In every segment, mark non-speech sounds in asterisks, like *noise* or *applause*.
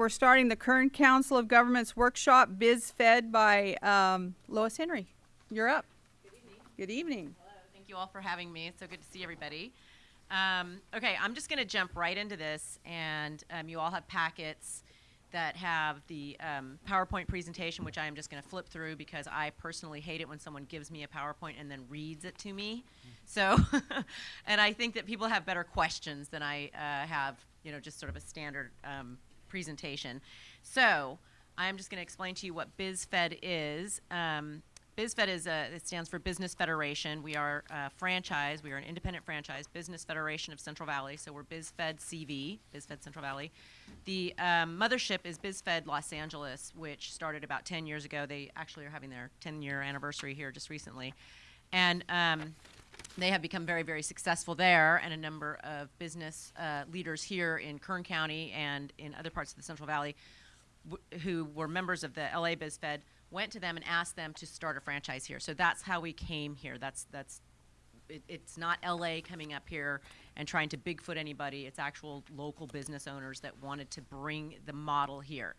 We're starting the Kern Council of Governments workshop, Biz Fed by um, Lois Henry. You're up. Good evening. Good evening. Hello. Thank you all for having me. It's so good to see everybody. Um, okay, I'm just going to jump right into this, and um, you all have packets that have the um, PowerPoint presentation, which I am just going to flip through because I personally hate it when someone gives me a PowerPoint and then reads it to me. So, *laughs* and I think that people have better questions than I uh, have, you know, just sort of a standard um, presentation. So, I'm just going to explain to you what BizFed is. Um, BizFed is a, it stands for Business Federation. We are a franchise. We are an independent franchise, Business Federation of Central Valley. So we're BizFed CV, BizFed Central Valley. The um, mothership is BizFed Los Angeles, which started about 10 years ago. They actually are having their 10 year anniversary here just recently. And um, they have become very, very successful there, and a number of business uh, leaders here in Kern County and in other parts of the Central Valley who were members of the LA BizFed went to them and asked them to start a franchise here. So that's how we came here. That's that's it, it's not LA coming up here and trying to Bigfoot anybody. It's actual local business owners that wanted to bring the model here.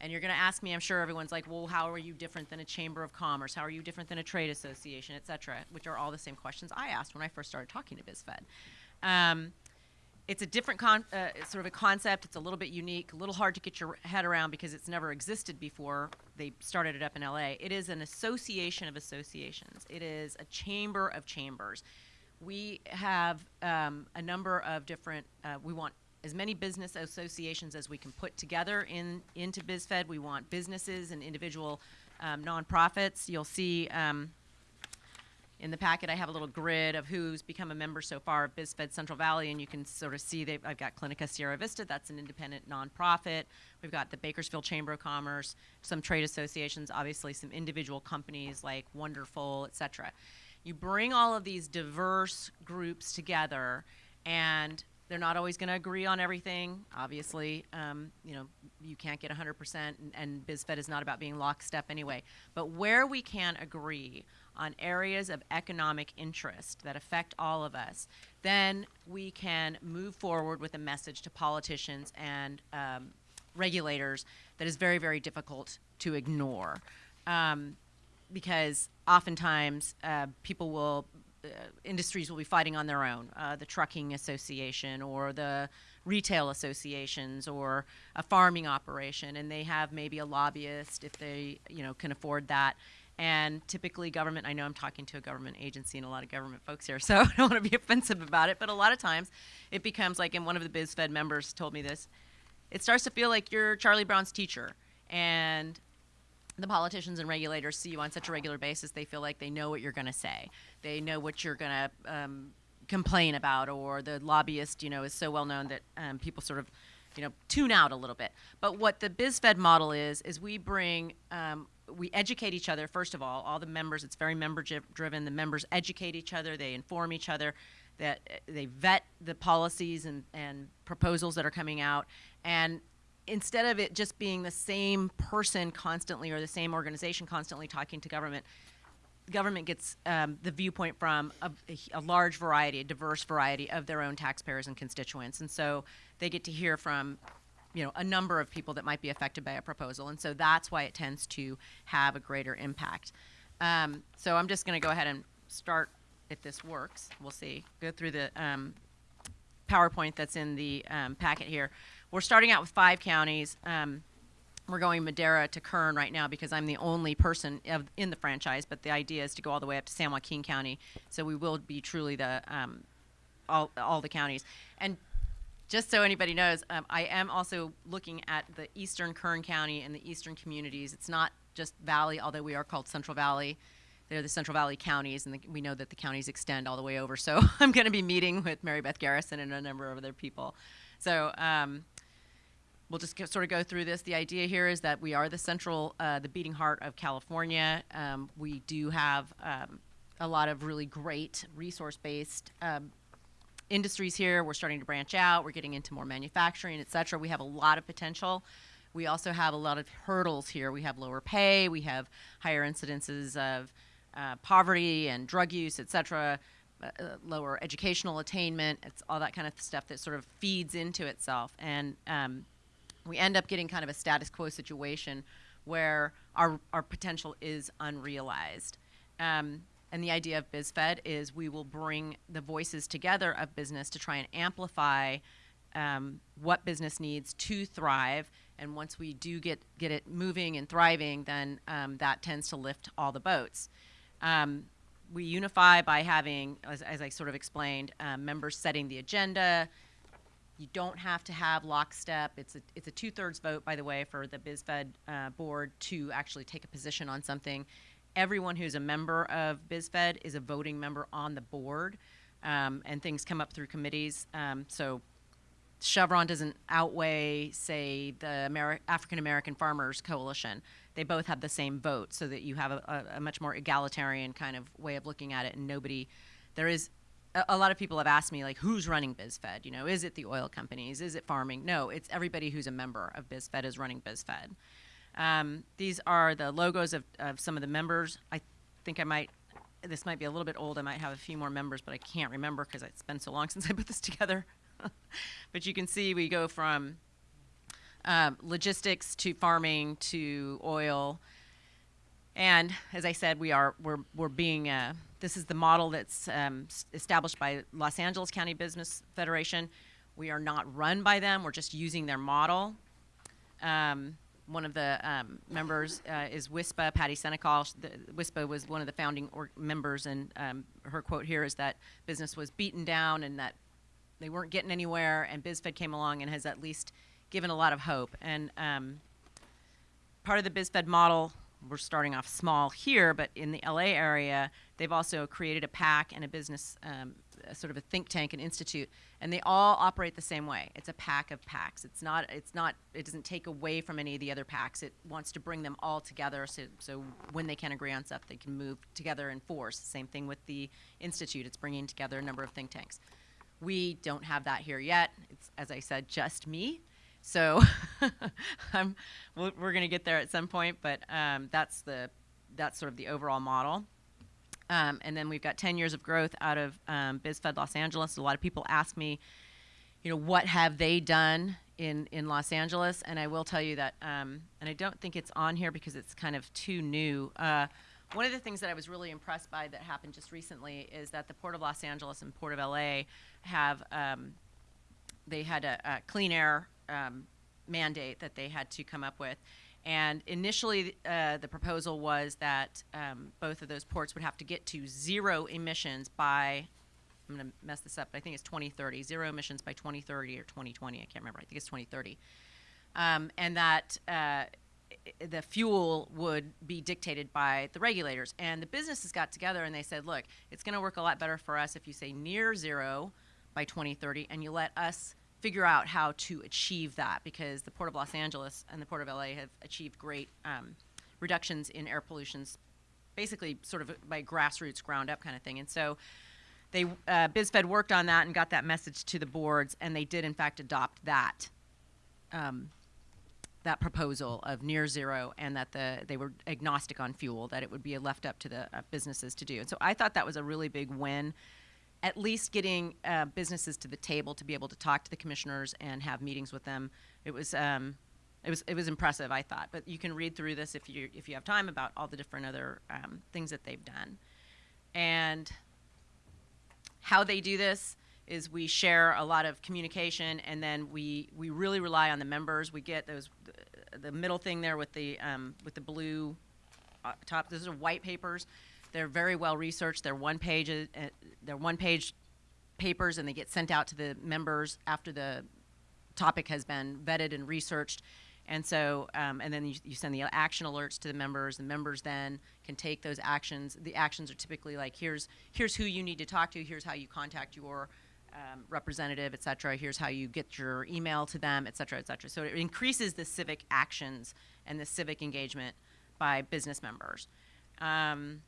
And you're going to ask me, I'm sure everyone's like, well, how are you different than a chamber of commerce? How are you different than a trade association, et cetera, which are all the same questions I asked when I first started talking to BizFed. Um, it's a different uh, sort of a concept. It's a little bit unique, a little hard to get your head around because it's never existed before. They started it up in LA. It is an association of associations. It is a chamber of chambers. We have um, a number of different. Uh, we want as many business associations as we can put together in into BizFed. We want businesses and individual um, nonprofits. You'll see. Um, in the packet, I have a little grid of who's become a member so far of BizFed Central Valley, and you can sort of see that I've got Clinica Sierra Vista, that's an independent nonprofit. We've got the Bakersfield Chamber of Commerce, some trade associations, obviously some individual companies like Wonderful, et cetera. You bring all of these diverse groups together, and they're not always going to agree on everything. Obviously, um, you know, you can't get 100%, and, and BizFed is not about being lockstep anyway. But where we can agree on areas of economic interest that affect all of us, then we can move forward with a message to politicians and um, regulators that is very, very difficult to ignore. Um, because oftentimes uh, people will, industries will be fighting on their own. Uh, the trucking association or the retail associations or a farming operation, and they have maybe a lobbyist if they, you know, can afford that and typically, government, I know I'm talking to a government agency and a lot of government folks here, *laughs* so I don't want to be offensive about it, but a lot of times it becomes like, and one of the BizFed members told me this, it starts to feel like you're Charlie Brown's teacher. And the politicians and regulators see you on such a regular basis, they feel like they know what you're going to say. They know what you're going to um, complain about, or the lobbyist, you know, is so well known that um, people sort of, you know, tune out a little bit. But what the BizFed model is, is we bring um, we educate each other first of all all the members it's very member driven the members educate each other they inform each other that uh, they vet the policies and, and proposals that are coming out and instead of it just being the same person constantly or the same organization constantly talking to government government gets um, the viewpoint from a, a, large variety a diverse variety of their own taxpayers and constituents and so they get to hear from you know a number of people that might be affected by a proposal, and so that's why it tends to have a greater impact. Um, so I'm just going to go ahead and start if this works. We'll see. Go through the um, PowerPoint that's in the um, packet here. We're starting out with five counties. We're going Madera to Kern right now because I'm the only person of, in the franchise, but the idea is to go all the way up to San Joaquin County. So we will be truly the um, all, all the counties. And just so anybody knows, um, I am also looking at the eastern Kern County and the eastern communities. It's not just Valley, although we are called Central Valley. They're the Central Valley counties, and the, we know that the counties extend all the way over. So *laughs* I'm going to be meeting with Mary Beth Garrison and a number of other people. So um, we'll just sort of go through this. The idea here is that we are the central, uh, the beating heart of California. Um, we do have um, a lot of really great resource-based um, industries here. We're starting to branch out. We're getting into more manufacturing, et cetera. We have a lot of potential. We also have a lot of hurdles here. We have lower pay. We have higher incidences of uh, poverty and drug use, et cetera. Uh, uh, lower educational attainment. It's all that kind of stuff that sort of feeds into itself. And um, we end up getting kind of a status quo situation where our, our potential is unrealized. Um, and the idea of BizFed is we will bring the voices together of business to try and amplify um, what business needs to thrive. And once we do get, get it moving and thriving, then um, that tends to lift all the boats. Um, we unify by having, as, as I sort of explained, um, members setting the agenda, you don't have to have lockstep. It's a, it's a two-thirds vote, by the way, for the BizFed uh, board to actually take a position on something. Everyone who's a member of BizFed is a voting member on the board, um, and things come up through committees. Um, so Chevron doesn't outweigh, say, the Ameri- African American Farmers Coalition. They both have the same vote, so that you have a, a, a much more egalitarian kind of way of looking at it, and nobody, there is a, lot of people have asked me like who's running bizfed? You know is it the oil companies? Is it farming? No it's everybody who's a member of bizfed is running bizfed. Um, these are the logos of, of some of the members. I think i might this might be a little bit old. I might have a few more members but i can't remember because it's been so long *laughs* since i put this together. *laughs* But you can see we go from um, logistics to farming to oil and as I said, we are we're we're being uh, this is the model that's um, established by Los Angeles County Business Federation. We are not run by them. We're just using their model. Um, one of the um, members uh, is WISPA, Patty Senecal. The, WISPA was one of the founding members, and um, her quote here is that business was beaten down and that they weren't getting anywhere, and BizFed came along and has at least given a lot of hope. And um, part of the BizFed model, we're starting off small here, but in the LA area, they've also created a PAC and a business, um, a sort of a think tank and institute, and they all operate the same way. It's a pack of PACs. It's not, it's not, it doesn't take away from any of the other PACs. It wants to bring them all together so, so when they can agree on stuff, they can move together in force. Same thing with the institute. It's bringing together a number of think tanks. We don't have that here yet. It's, as I said, just me. So *laughs* I'm, we're, going to get there at some point, but um, that's the that's sort of the overall model. Um, and then we've got 10 years of growth out of um, BizFed Los Angeles. A lot of people ask me, you know, what have they done in, in Los Angeles? And I will tell you that, um, and I don't think it's on here because it's kind of too new. Uh, one of the things that I was really impressed by that happened just recently is that the Port of Los Angeles and Port of LA have um, they had a, a clean air um, mandate that they had to come up with. And initially, uh, the proposal was that um, both of those ports would have to get to zero emissions by, I'm going to mess this up, but I think it's 2030, zero emissions by 2030 or 2020. I can't remember. I think it's 2030. Um, and that uh, the fuel would be dictated by the regulators. And the businesses got together and they said, look, it's going to work a lot better for us if you say near zero by 2030 and you let us figure out how to achieve that because the Port of Los Angeles and the Port of LA have achieved great um, reductions in air pollutions, basically sort of by grassroots, ground up kind of thing. And so they uh, BizFed worked on that and got that message to the boards, and they did in fact adopt that um, that proposal of near zero, and that the they were agnostic on fuel, that it would be left up to the uh, businesses to do. And so I thought that was a really big win at least getting uh, businesses to the table to be able to talk to the commissioners and have meetings with them. It was um, it was it was impressive, I thought. But you can read through this if you if you have time about all the different other um, things that they've done, and how they do this is we share a lot of communication and then we we really rely on the members. We get those the middle thing there with the um, with the blue uh, top. Those are white papers. They're very well researched. They're one page. Uh, they're one page papers, and they get sent out to the members after the topic has been vetted and researched. And so, um, and then you, you send the action alerts to the members. The members then can take those actions. The actions are typically like, here's here's who you need to talk to. Here's how you contact your um, representative, et cetera. Here's how you get your email to them, et cetera, et cetera. So it increases the civic actions and the civic engagement by business members. Um,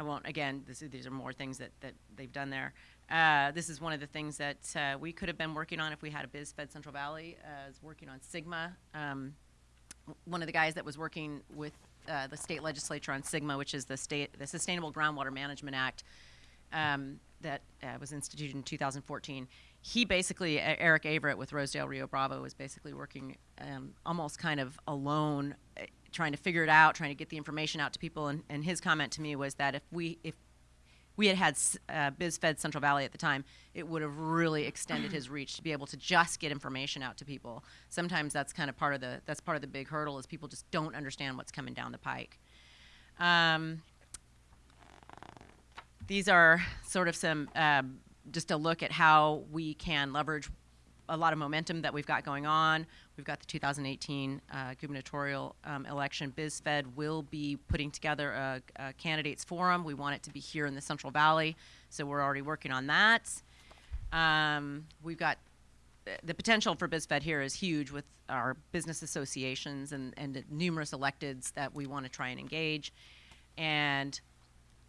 I won't, again, this, these are more things that, that they've done there. Uh, this is one of the things that uh, we could have been working on if we had a BizFed Central Valley, uh, working on SGMA. Um, one of the guys that was working with uh, the state legislature on SGMA, which is the state, the Sustainable Groundwater Management Act, um, that uh, was instituted in 2014. he basically Eric Averett with Rosedale Rio Bravo was basically working um, almost kind of alone, trying to figure it out, trying to get the information out to people. And, and his comment to me was that if we if we had had uh, BizFed Central Valley at the time, it would have really extended his reach to be able to just get information out to people. Sometimes that's kind of part of the that's part of the big hurdle is people just don't understand what's coming down the pike. Um, these are sort of some um, just a look at how we can leverage a lot of momentum that we've got going on. We've got the 2018 uh, gubernatorial um, election. BizFed will be putting together a, a candidates forum. We want it to be here in the Central Valley, so we're already working on that. Um, we've got the potential for BizFed here is huge with our business associations and, and numerous electeds that we want to try and engage. And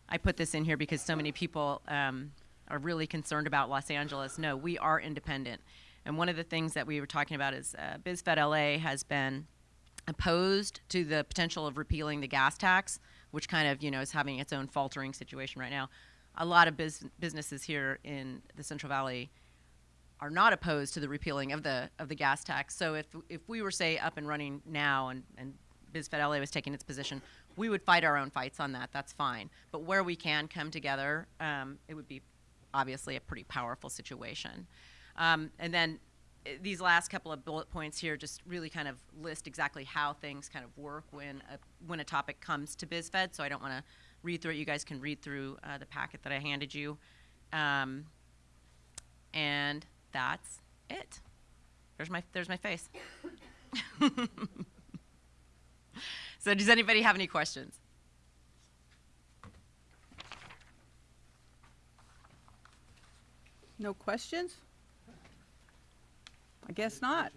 I put this in here because so many people um, are really concerned about Los Angeles. No, we are independent. And one of the things that we were talking about is uh, BizFed LA has been opposed to the potential of repealing the gas tax, which kind of you know is having its own faltering situation right now. A lot of biz- businesses here in the Central Valley are not opposed to the repealing of the of the gas tax. So if if we were say up and running now and and BizFed LA was taking its position, we would fight our own fights on that. That's fine. But where we can come together, um, it would be obviously a pretty powerful situation. Um, and then eh, these last couple of bullet points here just really kind of list exactly how things kind of work when a, when a topic comes to BizFed. So I don't want to read through it. You guys can read through uh, the packet that I handed you. Um, and that's it. There's my there's my face. *laughs* so does anybody have any questions? No questions? I guess not.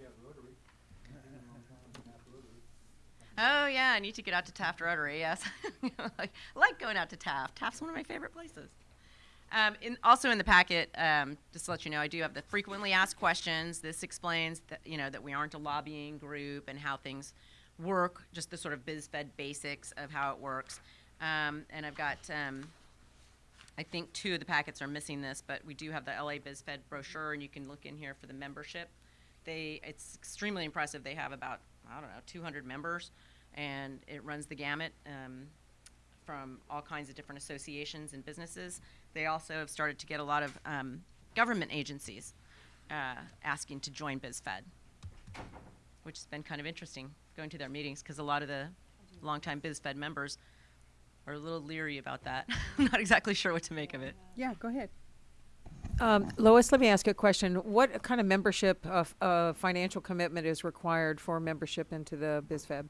Oh yeah, I need to get out to Taft Rotary. Yes, like, *laughs* I like going out to Taft. Taft's one of my favorite places. Um, in, also in the packet, um, just to let you know, I do have the frequently asked questions. This explains that you know that we aren't a lobbying group and how things work. Just the sort of BizFed basics of how it works. Um, and I've got, um, I think two of the packets are missing this, but we do have the LA BizFed brochure, and you can look in here for the membership. They, it's extremely impressive. They have about I don't know 200 members, and it runs the gamut. Um, from all kinds of different associations and businesses. They also have started to get a lot of um, government agencies uh, asking to join BizFed, which has been kind of interesting going to their meetings because a lot of the longtime BizFed members are a little leery about that. *laughs* I'm not exactly sure what to make of it. Yeah, go ahead. Um, Lois, let me ask you a question. What kind of membership, of uh, financial commitment is required for membership into the BizFed?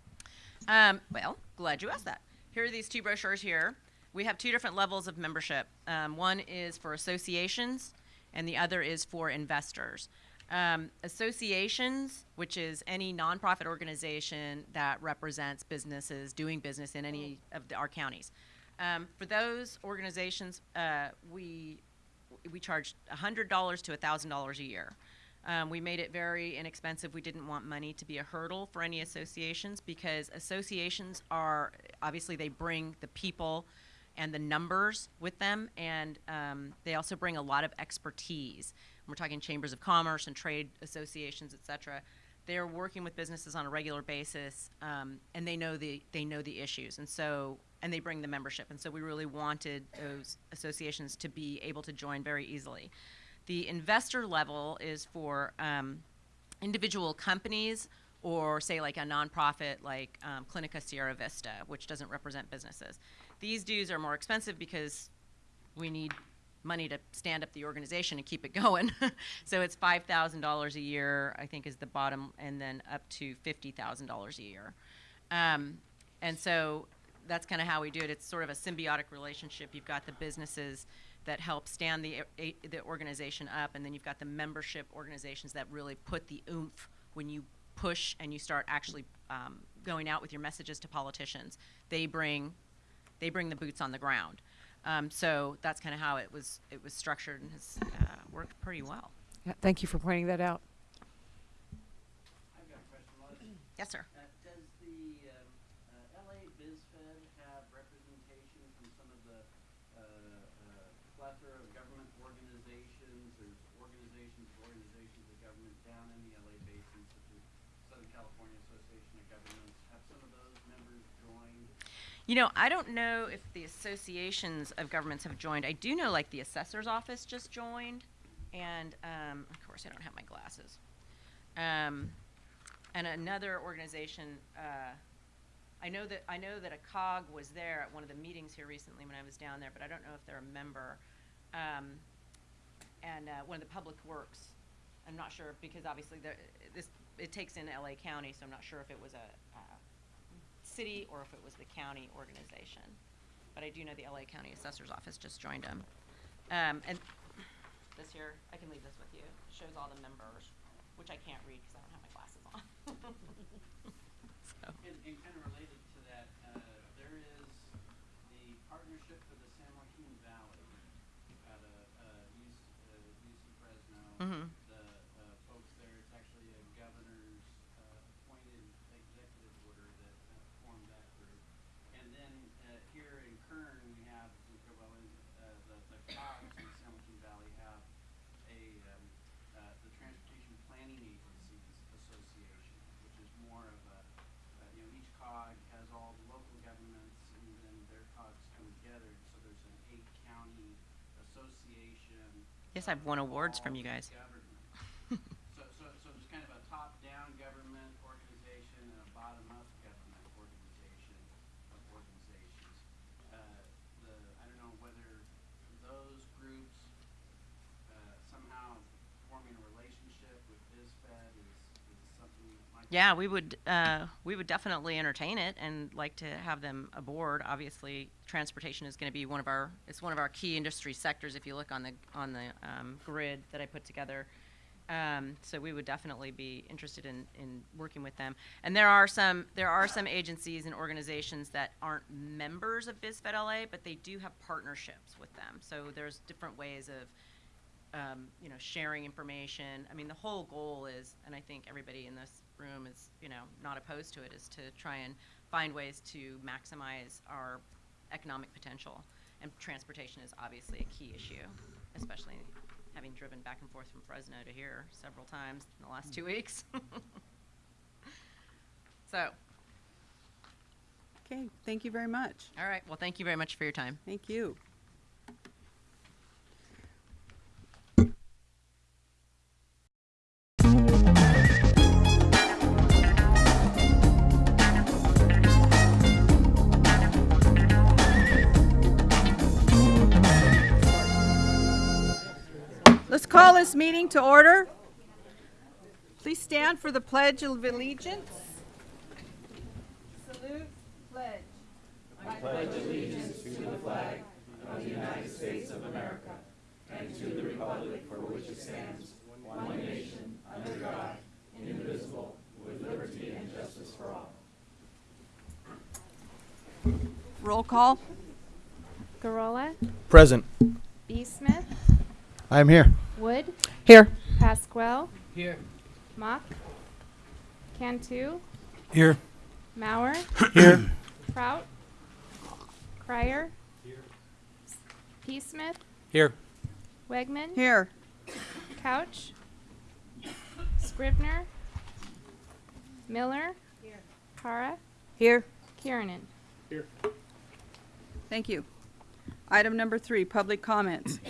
Um, well, glad you asked that. Here are these two brochures here. We have two different levels of membership. Um, one is for associations, and the other is for investors. Um, associations, which is any nonprofit organization that represents businesses doing business in any of the, our counties. Um, for those organizations, uh, we we charged $100 to $1,000 a year. Um, we made it very inexpensive. We didn't want money to be a hurdle for any associations because associations are obviously they bring the people and the numbers with them, and um, they also bring a lot of expertise. We're talking chambers of commerce and trade associations, et cetera. They're working with businesses on a regular basis, um, and they know the they know the issues, and so and they bring the membership, and so we really wanted those associations to be able to join very easily. The investor level is for um, individual companies or say like a nonprofit like um, Clinica Sierra Vista, which doesn't represent businesses. These dues are more expensive because we need money to stand up the organization and keep it *laughs* going. so it's five thousand dollars a year, I think, is the bottom, and then up to fifty thousand dollars a year. Um, and so that's kind of how we do it. It's sort of a symbiotic relationship. You've got the businesses that help stand the a, the organization up, and then you've got the membership organizations that really put the oomph when you push and you start actually um, going out with your messages to politicians. They bring they bring the boots on the ground. Um, so that's kind of how it was it was structured and has uh, worked pretty well. Yeah, thank you for pointing that out. I've got a question, Yes, sir. Uh, does the, um, uh, LA BizFed have representation from some of the, uh, uh, plethora of government organizations? There's organizations associations, organizations of government down in the LA basin, such as Southern California Association of Governments. Have some of those members joined? You know, I don't know if the associations of governments have joined. I do know, like, the assessor's office just joined, and um, of course, I don't have my glasses. Um, and another organization, uh, I know that I know that a COG was there at one of the meetings here recently when I was down there, but I don't know if they're a member. Um, and uh, one of the public works, I'm not sure because obviously this it takes in LA County, so I'm not sure if it was a. City or if it was the county organization. But I do know the LA County Assessor's Office just joined them. Um, and this here, I can leave this with you. It shows all the members, which I can't read because I don't have my glasses on. *laughs* so. And, and kind of related to that, uh, there is the Partnership for the San Joaquin Valley out of, uh, UC, uh, UC Fresno. Mhm. The, uh, folks there, it's actually a governor's, uh, appointed executive order that, uh, formed that group. And then, uh, here in Kern, we have, in uh, the, the COGS in the Valley have a, um, uh, the Transportation Planning Agencies Association, which is more of a, uh, you know, each cog has all the local governments and then their cogs come together, so there's an eight county association. Yes, I've won awards from you guys. government. So, so, so there's kind of a top-down government organization and a bottom-up government organization of organizations. Uh, the, I don't know whether those groups, uh, somehow forming a relationship with BizFed is, is something that might. be- Yeah, we would uh, we would definitely entertain it and like to have them aboard. Obviously, transportation is going to be one of our it's one of our key industry sectors. If you look on the on the um, grid that I put together, um, so we would definitely be interested in, in working with them. And there are some there are some agencies and organizations that aren't members of BizFed LA, but they do have partnerships with them. So there's different ways of um, you know, sharing information. I mean, the whole goal is, and I think everybody in this room is, you know, not opposed to it, is to try and find ways to maximize our economic potential. And transportation is obviously a key issue, especially having driven back and forth from Fresno to here several times in the last two weeks. *laughs* so, Okay, thank you very much. all right. Well, thank you very much for your time. Thank you. Let's call this meeting to order. Please stand for the Pledge of Allegiance. Salute, pledge. I pledge allegiance to the flag of the United States of America and to the republic for which it stands, one nation, under God, indivisible, with liberty and justice for all. Roll call. Garola, Present. B. Smith, I am here. Wood, Here. Pasquale, Here. Mock, Cantu, Here. Mauer, *clears throat* Here. Kraut, Crier, P. Smith, Here. Wegman, Here. Couch, Scribner, Miller, Here. Kara, Here. Kiernan. Here. Thank you. Item number three, public comments.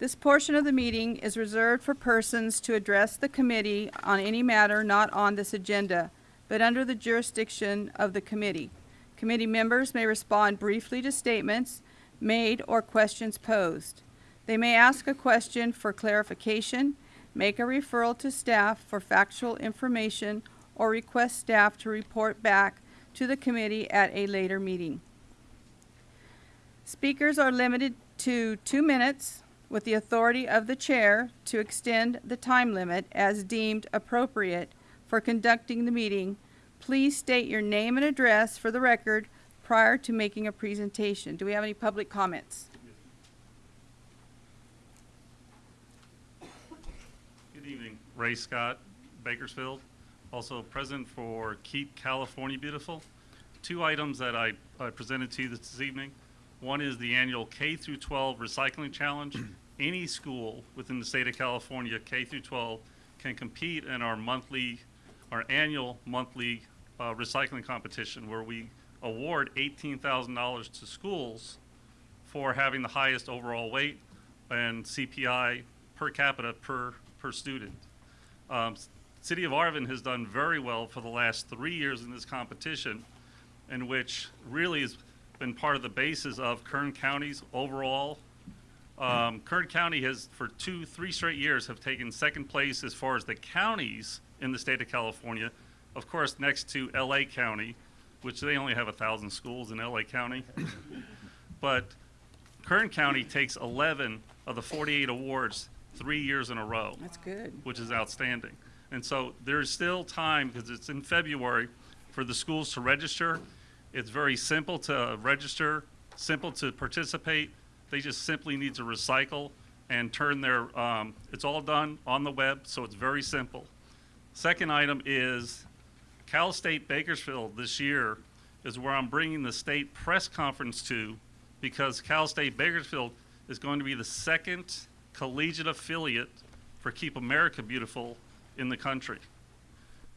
This portion of the meeting is reserved for persons to address the committee on any matter not on this agenda, but under the jurisdiction of the committee. Committee members may respond briefly to statements made or questions posed. They may ask a question for clarification, make a referral to staff for factual information, or request staff to report back to the committee at a later meeting. Speakers are limited to two minutes with the authority of the chair to extend the time limit as deemed appropriate for conducting the meeting. Please state your name and address for the record prior to making a presentation. Do we have any public comments? Good evening. Ray Scott, Bakersfield, also present for Keep California Beautiful. Two items that I, I presented to you this evening. One is the annual K through 12 Recycling Challenge any school within the state of California, K through 12, can compete in our monthly, our annual monthly uh, recycling competition where we award $18,000 to schools for having the highest overall weight and CPI per capita per, per student. Um, City of Arvin has done very well for the last three years in this competition, in which really has been part of the basis of Kern County's overall. Um, Kern County has, for two, three straight years, have taken second place as far as the counties in the state of California. Of course, next to LA County, which they only have a thousand schools in LA County. *laughs* But Kern County takes 11 of the 48 awards three years in a row That's good. which is outstanding. And so there's still time, because it's in February, for the schools to register. It's very simple to register, simple to participate. They just simply need to recycle and turn their, um, it's all done on the web, so it's very simple. Second item is Cal State Bakersfield this year is where I'm bringing the state press conference to because Cal State Bakersfield is going to be the second collegiate affiliate for Keep America Beautiful in the country.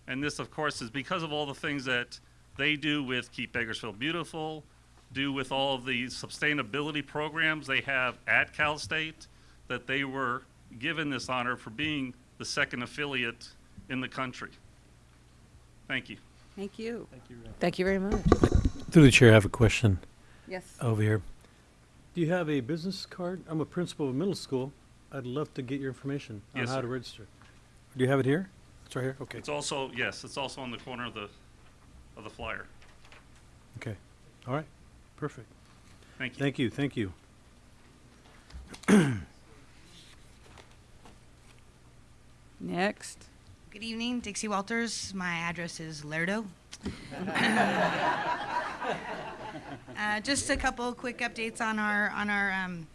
And this, of course, is because of all the things that they do with Keep Bakersfield Beautiful, do with all of the sustainability programs they have at Cal State, that they were given this honor for being the second affiliate in the country. Thank you. Thank you. Thank you very much. Through the chair, I have a question Yes. over here. Do you have a business card? I'm a principal of a middle school. I'd love to get your information on Yes, how sir. to register. Do you have it here? It's right here? Okay, It's also, yes, it's also on the corner of the, of the flyer. okay. All right, perfect. Thank you. Thank you, thank you. Next. Good evening, Dixie Walters. My address is Lerdo. *laughs* uh, just a couple quick updates on our on our um,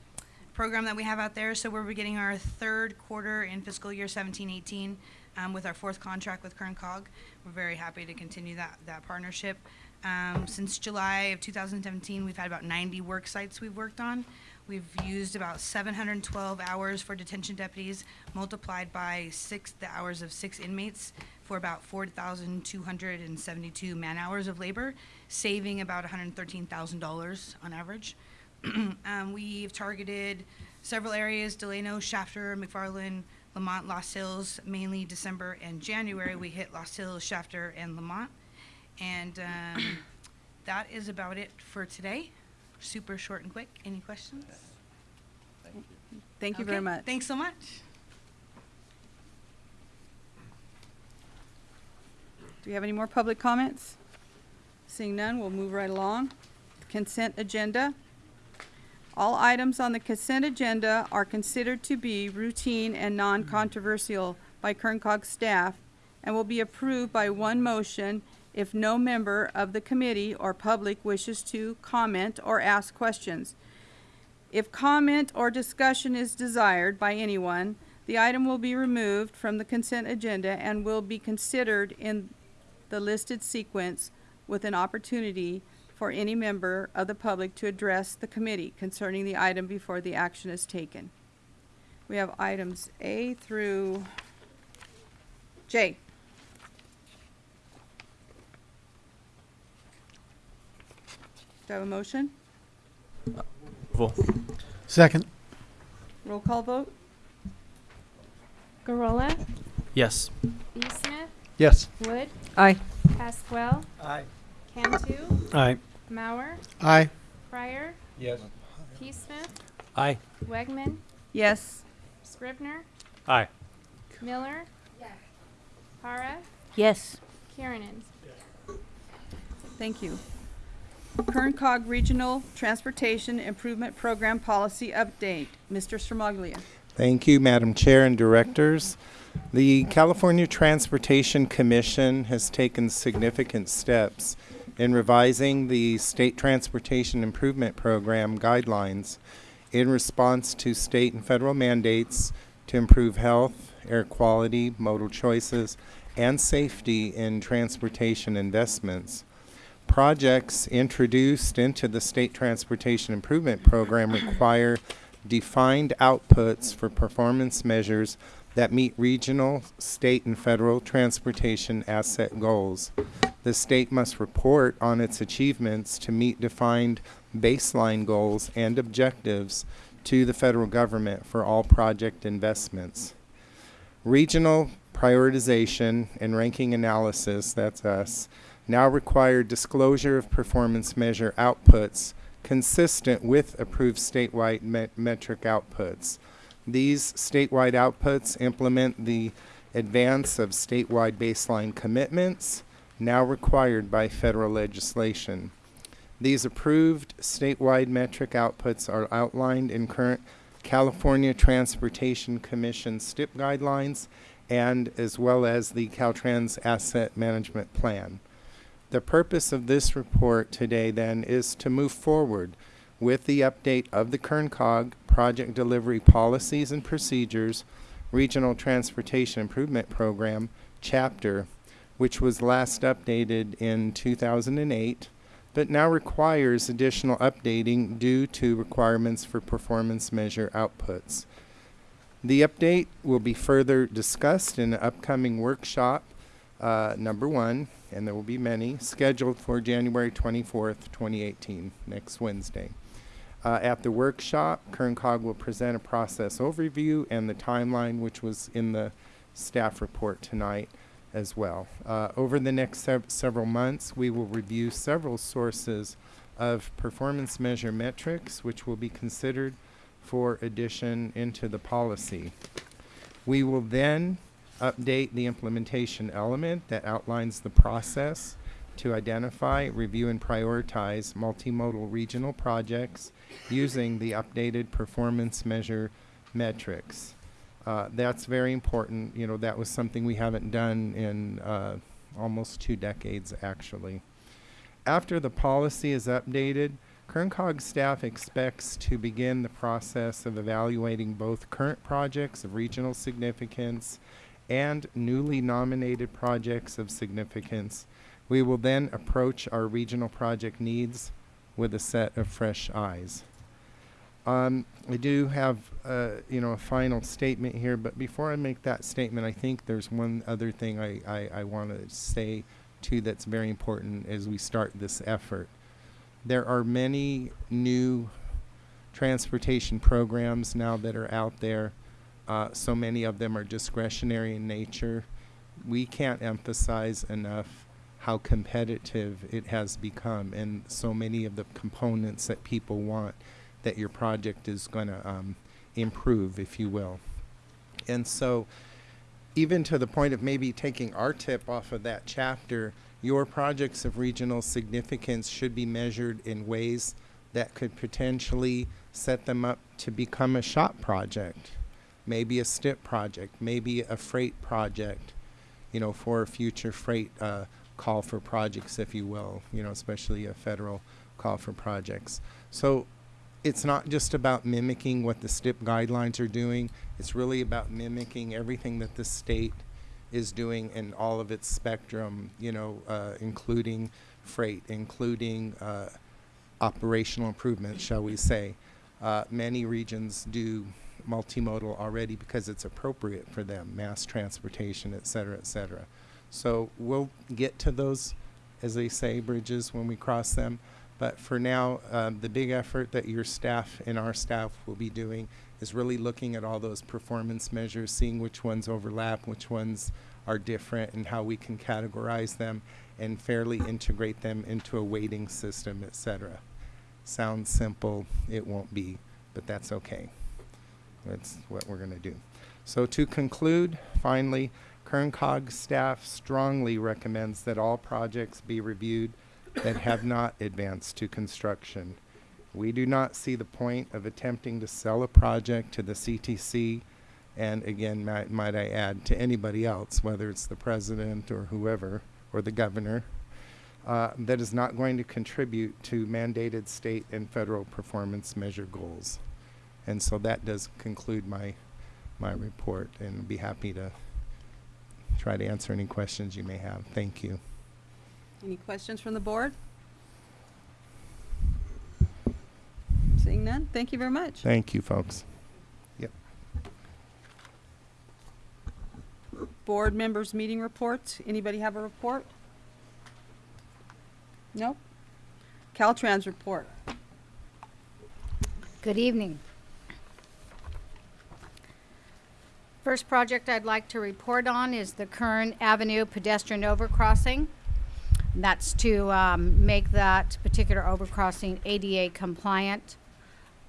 program that we have out there. So we're beginning our third quarter in fiscal year 17-18 um, with our fourth contract with Kern Cog. We're very happy to continue that that partnership. Um, since July of 2017, we've had about 90 work sites we've worked on. We've used about 712 hours for detention deputies, multiplied by six the hours of six inmates for about 4,272 man hours of labor, saving about $113,000 on average. *clears throat* um, we've targeted several areas: Delano, Shafter, McFarland, Lamont, Lost Hills. Mainly December and January, we hit Lost Hills, Shafter, and Lamont. And um, *clears throat* that is about it for today. Super short and quick. Any questions? Thank you Thank very Okay, much. Thanks so much. Do we have any more public comments? Seeing none, we'll move right along. Consent agenda. All items on the consent agenda are considered to be routine and non-controversial by Kern Cog staff and will be approved by one motion if no member of the committee or public wishes to comment or ask questions. If comment or discussion is desired by anyone, the item will be removed from the consent agenda and will be considered in the listed sequence with an opportunity for any member of the public to address the committee concerning the item before the action is taken. We have items A through J. Do I have a motion? Second? Roll call vote? Gorola, Yes. B. Smith, Yes. Wood, Aye. Pasquale, Aye. Cantu, Aye. Mauer, Aye. Fryer, Yes. P. Smith, Aye. Wegman, Yes. Scribner, Aye. Miller, Yes. Para, Yes. Kiernan. Thank you. Kern Cog Regional Transportation Improvement Program Policy Update. Mr. Stramaglia. Thank you, Madam Chair and Directors. The California Transportation Commission has taken significant steps in revising the State Transportation Improvement Program guidelines in response to state and federal mandates to improve health, air quality, modal choices, and safety in transportation investments. Projects introduced into the State Transportation Improvement Program require defined outputs for performance measures that meet regional, state, and federal transportation asset goals. The state must report on its achievements to meet defined baseline goals and objectives to the federal government for all project investments. Regional prioritization and ranking analysis, that's us, now require disclosure of performance measure outputs consistent with approved statewide met- metric outputs. These statewide outputs implement the advance of statewide baseline commitments now required by federal legislation. These approved statewide metric outputs are outlined in current California Transportation Commission STIP guidelines and as well as the Caltrans Asset Management Plan. The purpose of this report today then is to move forward with the update of the KernCog project delivery policies and procedures, Regional Transportation Improvement Program, chapter, which was last updated in 2008, but now requires additional updating due to requirements for performance measure outputs. The update will be further discussed in an upcoming workshop, uh, number one, and there will be many, scheduled for January 24th, 2018, next Wednesday. Uh, at the workshop, KernCog will present a process overview and the timeline, which was in the staff report tonight as well. Uh, over the next sev- several months, we will review several sources of performance measure metrics, which will be considered for addition into the policy. We will then update the implementation element that outlines the process to identify, review, and prioritize multimodal regional projects using the updated performance measure metrics. Uh, that's very important. You know, that was something we haven't done in uh, almost two decades, actually. After the policy is updated, KernCog staff expects to begin the process of evaluating both current projects of regional significance and newly nominated projects of significance. We will then approach our regional project needs with a set of fresh eyes. Um, I do have, uh, you know, a final statement here, but before I make that statement, I think there's one other thing I, I, I want to say too that's very important as we start this effort. There are many new transportation programs now that are out there. Uh, so many of them are discretionary in nature. We can't emphasize enough how competitive it has become and so many of the components that people want that your project is going to um, improve, if you will. And so, even to the point of maybe taking our tip off of that chapter, your projects of regional significance should be measured in ways that could potentially set them up to become a SHOPP project, maybe a STIP project, maybe a freight project, you know, for a future freight uh, call for projects, if you will, you know, especially a federal call for projects. So it's not just about mimicking what the STIP guidelines are doing. It's really about mimicking everything that the state is doing in all of its spectrum, you know, uh, including freight, including uh, operational improvements, shall we say. Uh, many regions do multimodal already because it's appropriate for them, mass transportation, et cetera, et cetera. So we'll get to those, as they say, bridges when we cross them. But for now, um, the big effort that your staff and our staff will be doing is really looking at all those performance measures, seeing which ones overlap, which ones are different, and how we can categorize them and fairly integrate them into a weighting system, et cetera. Sounds simple, it won't be, but that's okay. That's what we're going to do. So to conclude, finally, KernCog staff strongly recommends that all projects be reviewed that have not advanced to construction. We do not see the point of attempting to sell a project to the CTC, and again, might, might I add, to anybody else, whether it's the president or whoever, or the governor, uh, that is not going to contribute to mandated state and federal performance measure goals. And so that does conclude my, my report, and be happy to try to answer any questions you may have. Thank you. Any questions from the board? Seeing none, thank you very much. Thank you, folks. Yep. Board members' meeting reports. Anybody have a report? Nope. Caltrans report. Good evening. First project I'd like to report on is the Kern Avenue pedestrian overcrossing. That's to um, make that particular overcrossing ADA compliant.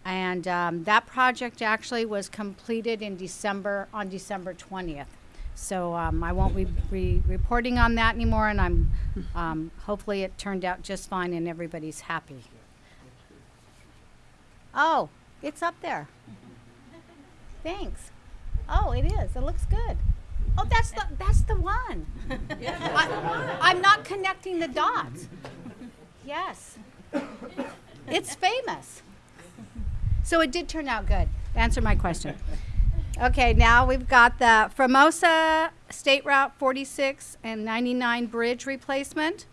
And um, that project actually was completed in December, on December 20th. So um, I won't be re- reporting on that anymore, and I'm, um, hopefully it turned out just fine and everybody's happy. Oh, it's up there. Thanks. Oh, it is. It looks good. Oh, that's the that's the one. *laughs* I, I'm not connecting the dots. Yes. It's famous. So it did turn out good. Answer my question. Okay, now we've got the Famoso State Route 46 and 99 bridge replacement.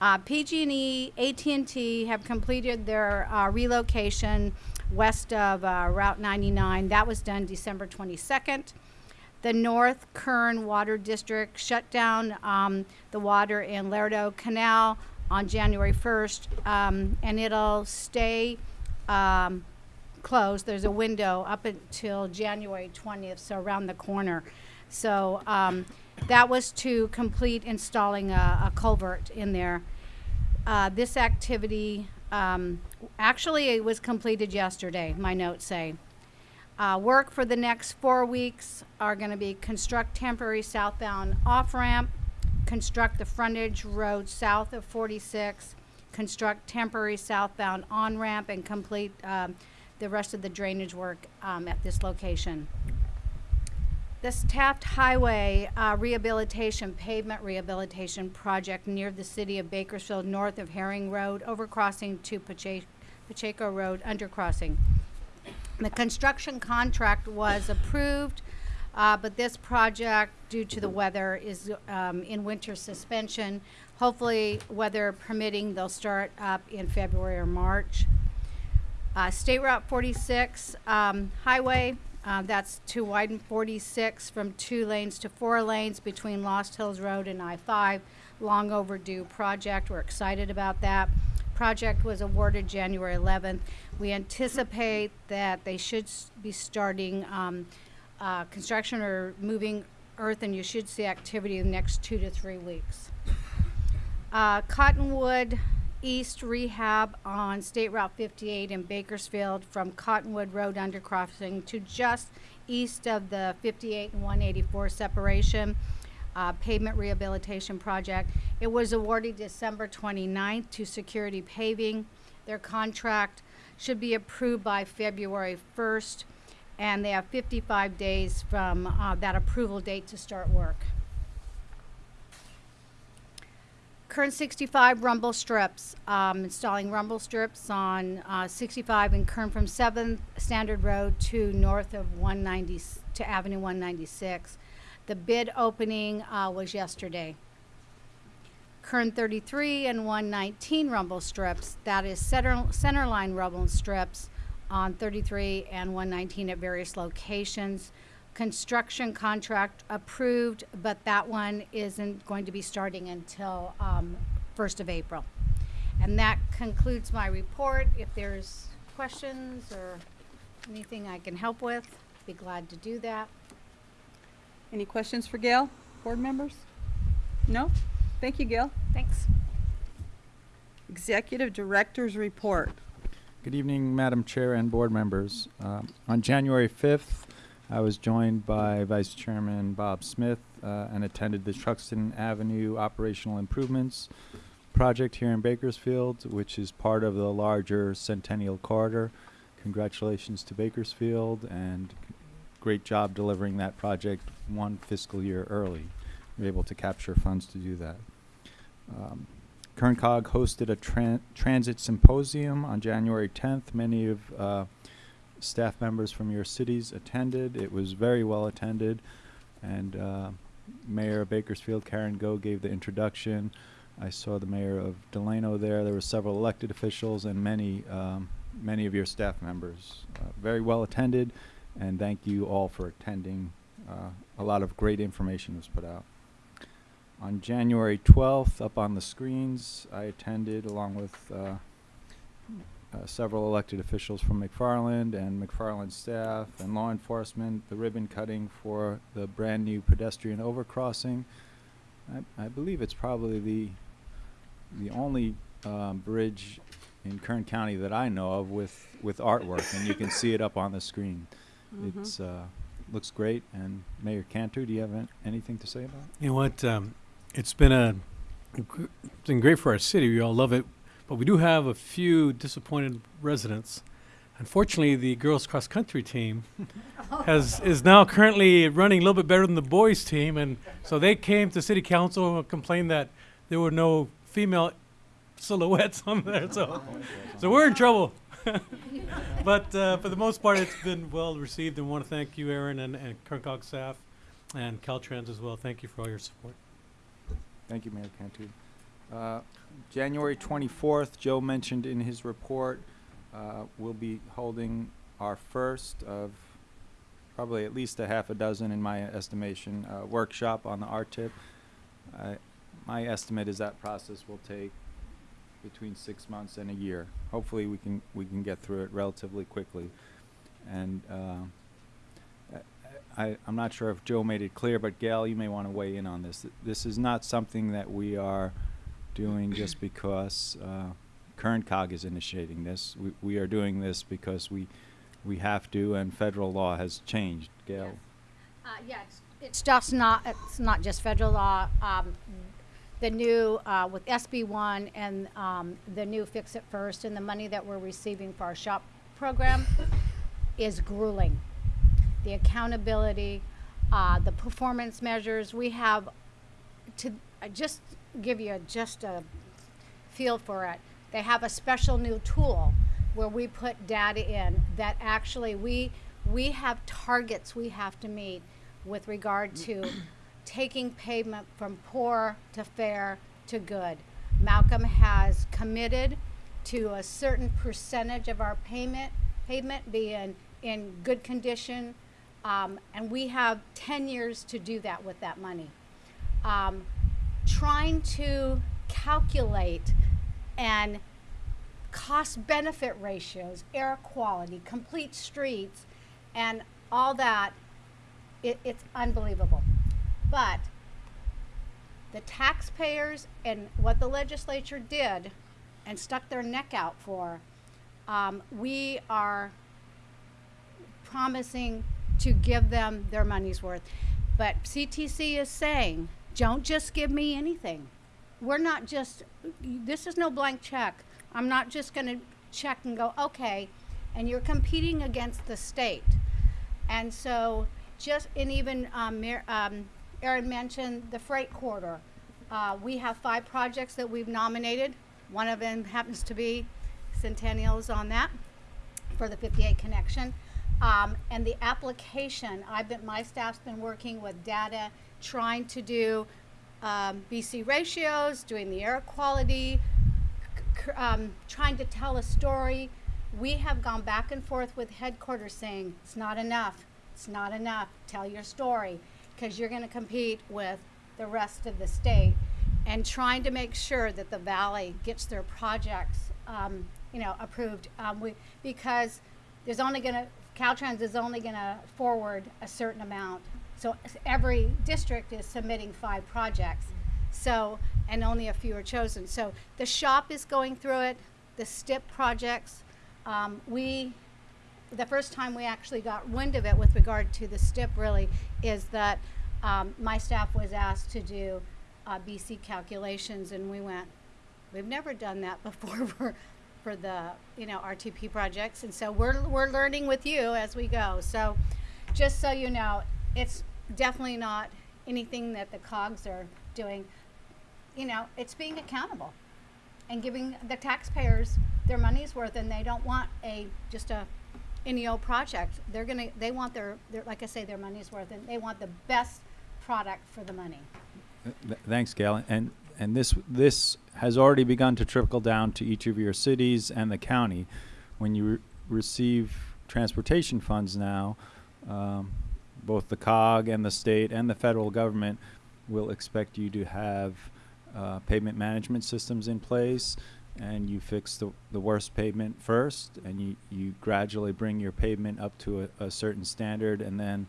Uh, PG&E, AT&T have completed their uh, relocation west of uh, Route 99. That was done December 22nd. The North Kern Water District shut down um, the water in Laredo Canal on January 1st, um, and it'll stay um, closed. There's a window up until January 20th, so around the corner. So um, that was to complete installing a, a culvert in there. Uh, this activity um, actually it was completed yesterday. My notes say. Uh, work for the next four weeks are going to be construct temporary southbound off ramp, construct the frontage road south of 46, construct temporary southbound on ramp, and complete um, the rest of the drainage work um, at this location. This Taft Highway uh, rehabilitation, pavement rehabilitation project near the city of Bakersfield, north of Herring Road, overcrossing to Pache- Pacheco Road, undercrossing. The construction contract was approved, uh, but this project, due to the weather, is um, in winter suspension. Hopefully, weather permitting, they'll start up in February or March. Uh, State Route 46 um, highway, uh, that's to widen 46 from two lanes to four lanes between Lost Hills Road and I-5. Long overdue project. We're excited about that. Project was awarded January 11th. We anticipate that they should be starting um, uh, construction or moving earth, and you should see activity in the next two to three weeks. Uh, Cottonwood East Rehab on State Route 58 in Bakersfield from Cottonwood Road undercrossing to just east of the 58 and 184 separation uh, pavement rehabilitation project. It was awarded December 29th to Security Paving. Their contract should be approved by February 1st, and they have 55 days from uh, that approval date to start work. Kern 65 rumble strips, um, installing rumble strips on uh, 65 and Kern from 7th Standard Road to north of 190 to Avenue 196. The bid opening uh, was yesterday. Kern 33 and 119 rumble strips, that is center, center line rumble strips on 33 and 119 at various locations. Construction contract approved, but that one isn't going to be starting until um, 1st of April. And that concludes my report. If there's questions or anything I can help with, be glad to do that. Any questions for Gail, board members? No? Thank you, Gail. Thanks. Executive Director's Report. Good evening, Madam Chair and board members. Um, on January 5th, I was joined by Vice Chairman Bob Smith uh, and attended the Truxtun Avenue Operational Improvements project here in Bakersfield, which is part of the larger Centennial Corridor. Congratulations to Bakersfield and great job delivering that project one fiscal year early. We were able to capture funds to do that. Um, KernCog hosted a tran- transit symposium on January 10th. Many of uh, staff members from your cities attended. It was very well attended, and uh, Mayor of Bakersfield, Karen Goh, gave the introduction. I saw the mayor of Delano there. There were several elected officials and many um, many of your staff members. Uh, very well attended, and thank you all for attending. Uh, a lot of great information was put out. On January 12th, up on the screens, I attended along with uh, several elected officials from McFarland and McFarland staff and law enforcement, the ribbon cutting for the brand new pedestrian overcrossing. I, I believe it's probably the the only um, bridge in Kern County that I know of with, with artwork, and you can see it up on the screen. It's uh, looks great. And Mayor Cantu, do you have an- anything to say about it? You know what? Um, it's been a it's been great for our city. We all love it, but we do have a few disappointed residents. Unfortunately, the girls cross country team *laughs* has is now currently running a little bit better than the boys team, and so they came to city council and complained that there were no female silhouettes on there. So, so we're in trouble. *laughs* but uh, for the most part, it's been well received, and want to thank you, Ahron, and, and Kerncog staff, and Caltrans as well. Thank you for all your support. Thank you, Mayor Cantu. Uh, January 24th, Joe mentioned in his report, uh, we'll be holding our first of probably at least a half a dozen, in my estimation, uh, workshop on the RTIP. My estimate is that process will take between six months and a year. Hopefully, we can, we can get through it relatively quickly. And uh, I, I'm not sure if Joe made it clear, but Gail, you may want to weigh in on this. This is not something that we are doing just because uh, Cog is initiating this. We, we are doing this because we, we have to, and federal law has changed. Gail? Uh, yeah, it's, it's just not, it's not just federal law. Um, the new, uh, with SB one and, um, the new Fix It First and the money that we're receiving for our SHOPP program is grueling. The accountability, uh, the performance measures, we have to, uh, just give you just a feel for it. They have a special new tool where we put data in that actually we we have targets we have to meet with regard to taking payment from poor to fair to good. Malcolm has committed to a certain percentage of our payment payment being in good condition, um, and we have 10 years to do that with that money. Um, trying to calculate and cost benefit ratios, air quality, complete streets, and all that, it, it's unbelievable. But the taxpayers and what the legislature did and stuck their neck out for, um, we are promising to give them their money's worth. But CTC is saying, don't just give me anything. We're not just, this is no blank check. I'm not just going to check and go, okay, and you're competing against the state. And so, just, and even um, um, Ahron mentioned the freight corridor. Uh, we have five projects that we've nominated. One of them happens to be Centennials on that for the 58 connection. Um, and the application, I've been, my staff's been working with data, trying to do um, BC ratios, doing the air quality, um, trying to tell a story. We have gone back and forth with headquarters saying it's not enough, it's not enough. Tell your story because you're going to compete with the rest of the state, and trying to make sure that the valley gets their projects, um, you know, approved. Um, we because there's only going to Caltrans is only going to forward a certain amount. So every district is submitting five projects. So, and only a few are chosen. So the SHOPP is going through it, the STIP projects. Um, we, the first time we actually got wind of it with regard to the STIP really is that um, my staff was asked to do uh, BC calculations and we went, we've never done that *laughs* before for, for the, you know, RTP projects. And so we're, we're learning with you as we go. So just so you know, it's definitely not anything that the cogs are doing. You know, it's being accountable and giving the taxpayers their money's worth and they don't want a, just a any old project. They're gonna, they want their, their, like I say, their money's worth and they want the best product for the money. Th- th- Thanks, Gail. And, and this, this has already begun to trickle down to each of your cities and the county. when you re- receive transportation funds now, um, both the COG and the state and the federal government will expect you to have uh, pavement management systems in place and you fix the, the worst pavement first and you, you gradually bring your pavement up to a, a certain standard and then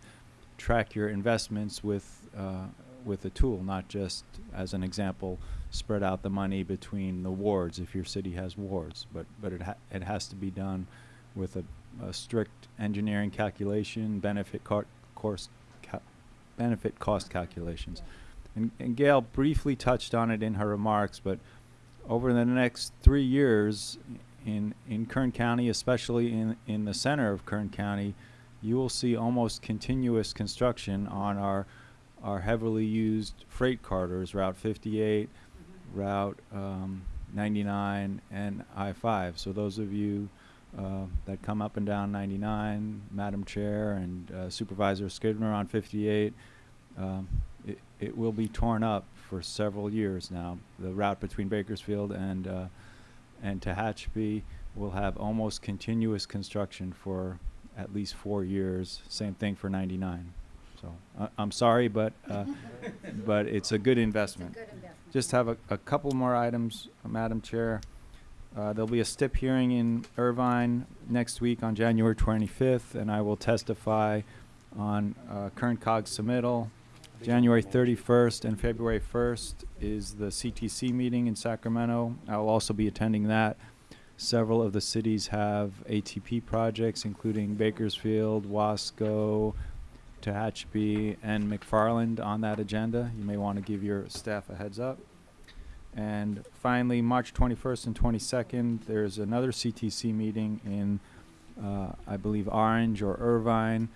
track your investments with uh, with a tool, not just as an example, spread out the money between the wards if your city has wards, but but it ha- it has to be done with a, a strict engineering calculation, benefit course benefit cost calculations. And, and Gail briefly touched on it in her remarks, but over the next three years in in Kern County, especially in in the center of Kern County, you will see almost continuous construction on our our heavily used freight corridors, Route 58, Route um, 99, and I-5. So those of you uh, that come up and down 99, Madam Chair and uh, Supervisor Scrivner on 58, um, it, it will be torn up for several years now. The route between Bakersfield and uh, and Tehachapi will have almost continuous construction for at least four years. Same thing for 99. So I'm sorry, but uh, *laughs* but it's a good investment. Just have a, a couple more items, Madam Chair. Uh, there'll be a STIP hearing in Irvine next week on January 25th, and I will testify on uh, Kern COG submittal. January 31st and February 1st is the CTC meeting in Sacramento. I will also be attending that. Several of the cities have ATP projects, including Bakersfield, Wasco, Tehachapi, and McFarland on that agenda. You may want to give your staff a heads up. And finally, March 21st and 22nd, there's another CTC meeting in, uh, I believe, Orange or Irvine,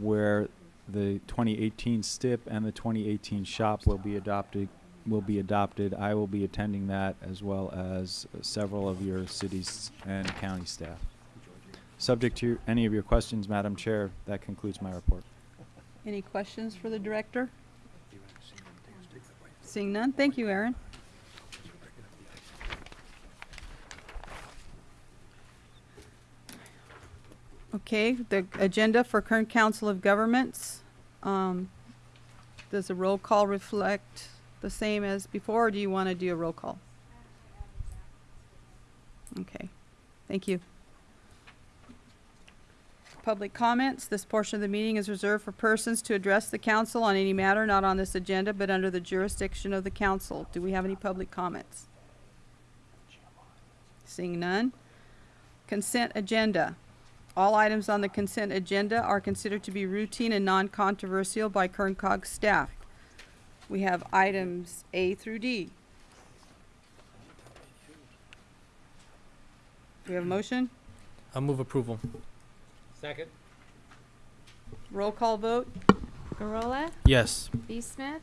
where the 2018 STIP and the 2018 SHOPP will be adopted. Will be adopted. I will be attending that as well as uh, several of your cities and county staff. Subject to any of your questions, Madam Chair, that concludes my report. Any questions for the director? Seeing none, thank you, Ahron. Okay, the agenda for Kern Council of Governments. Um, does the roll call reflect the same as before, or do you want to do a roll call? Okay, thank you. Public comments. This portion of the meeting is reserved for persons to address the council on any matter not on this agenda but under the jurisdiction of the council. Do we have any public comments? Seeing none. Consent agenda. All items on the consent agenda are considered to be routine and non-controversial by Kern Cog staff. We have items A through D. Do we have a motion? I'll move approval. Second. Roll call vote? Garola, Yes. B. Smith,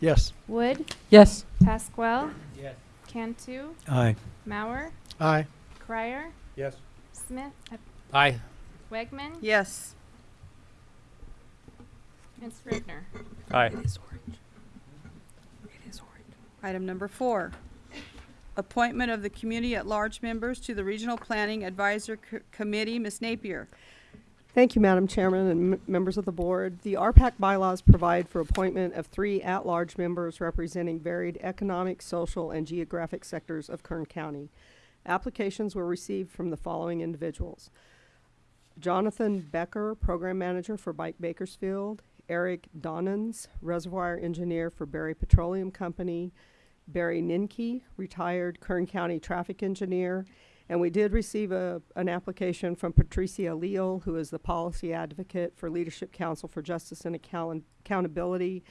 Yes. Wood, Yes. Pasquale, Yes. Cantu, Aye. Mauer, Aye. Crier, Yes. Smith, Aye. Wegman, Yes. and Scrivner. Aye. Item number four, appointment of the community at large members to the Regional Planning Advisor Co- Committee. Ms. Napier. Thank you, Madam Chairman and m- members of the board. The RPAC bylaws provide for appointment of three at-large members representing varied economic, social, and geographic sectors of Kern County. Applications were received from the following individuals. Jonathan Becker, Program Manager for Bike Bakersfield, Eric Donnans, Reservoir Engineer for Berry Petroleum Company, Barry Ninke, retired Kern County Traffic Engineer, and we did receive a, an application from Patricia Leal, who is the Policy Advocate for Leadership Council for Justice and Account- Accountability,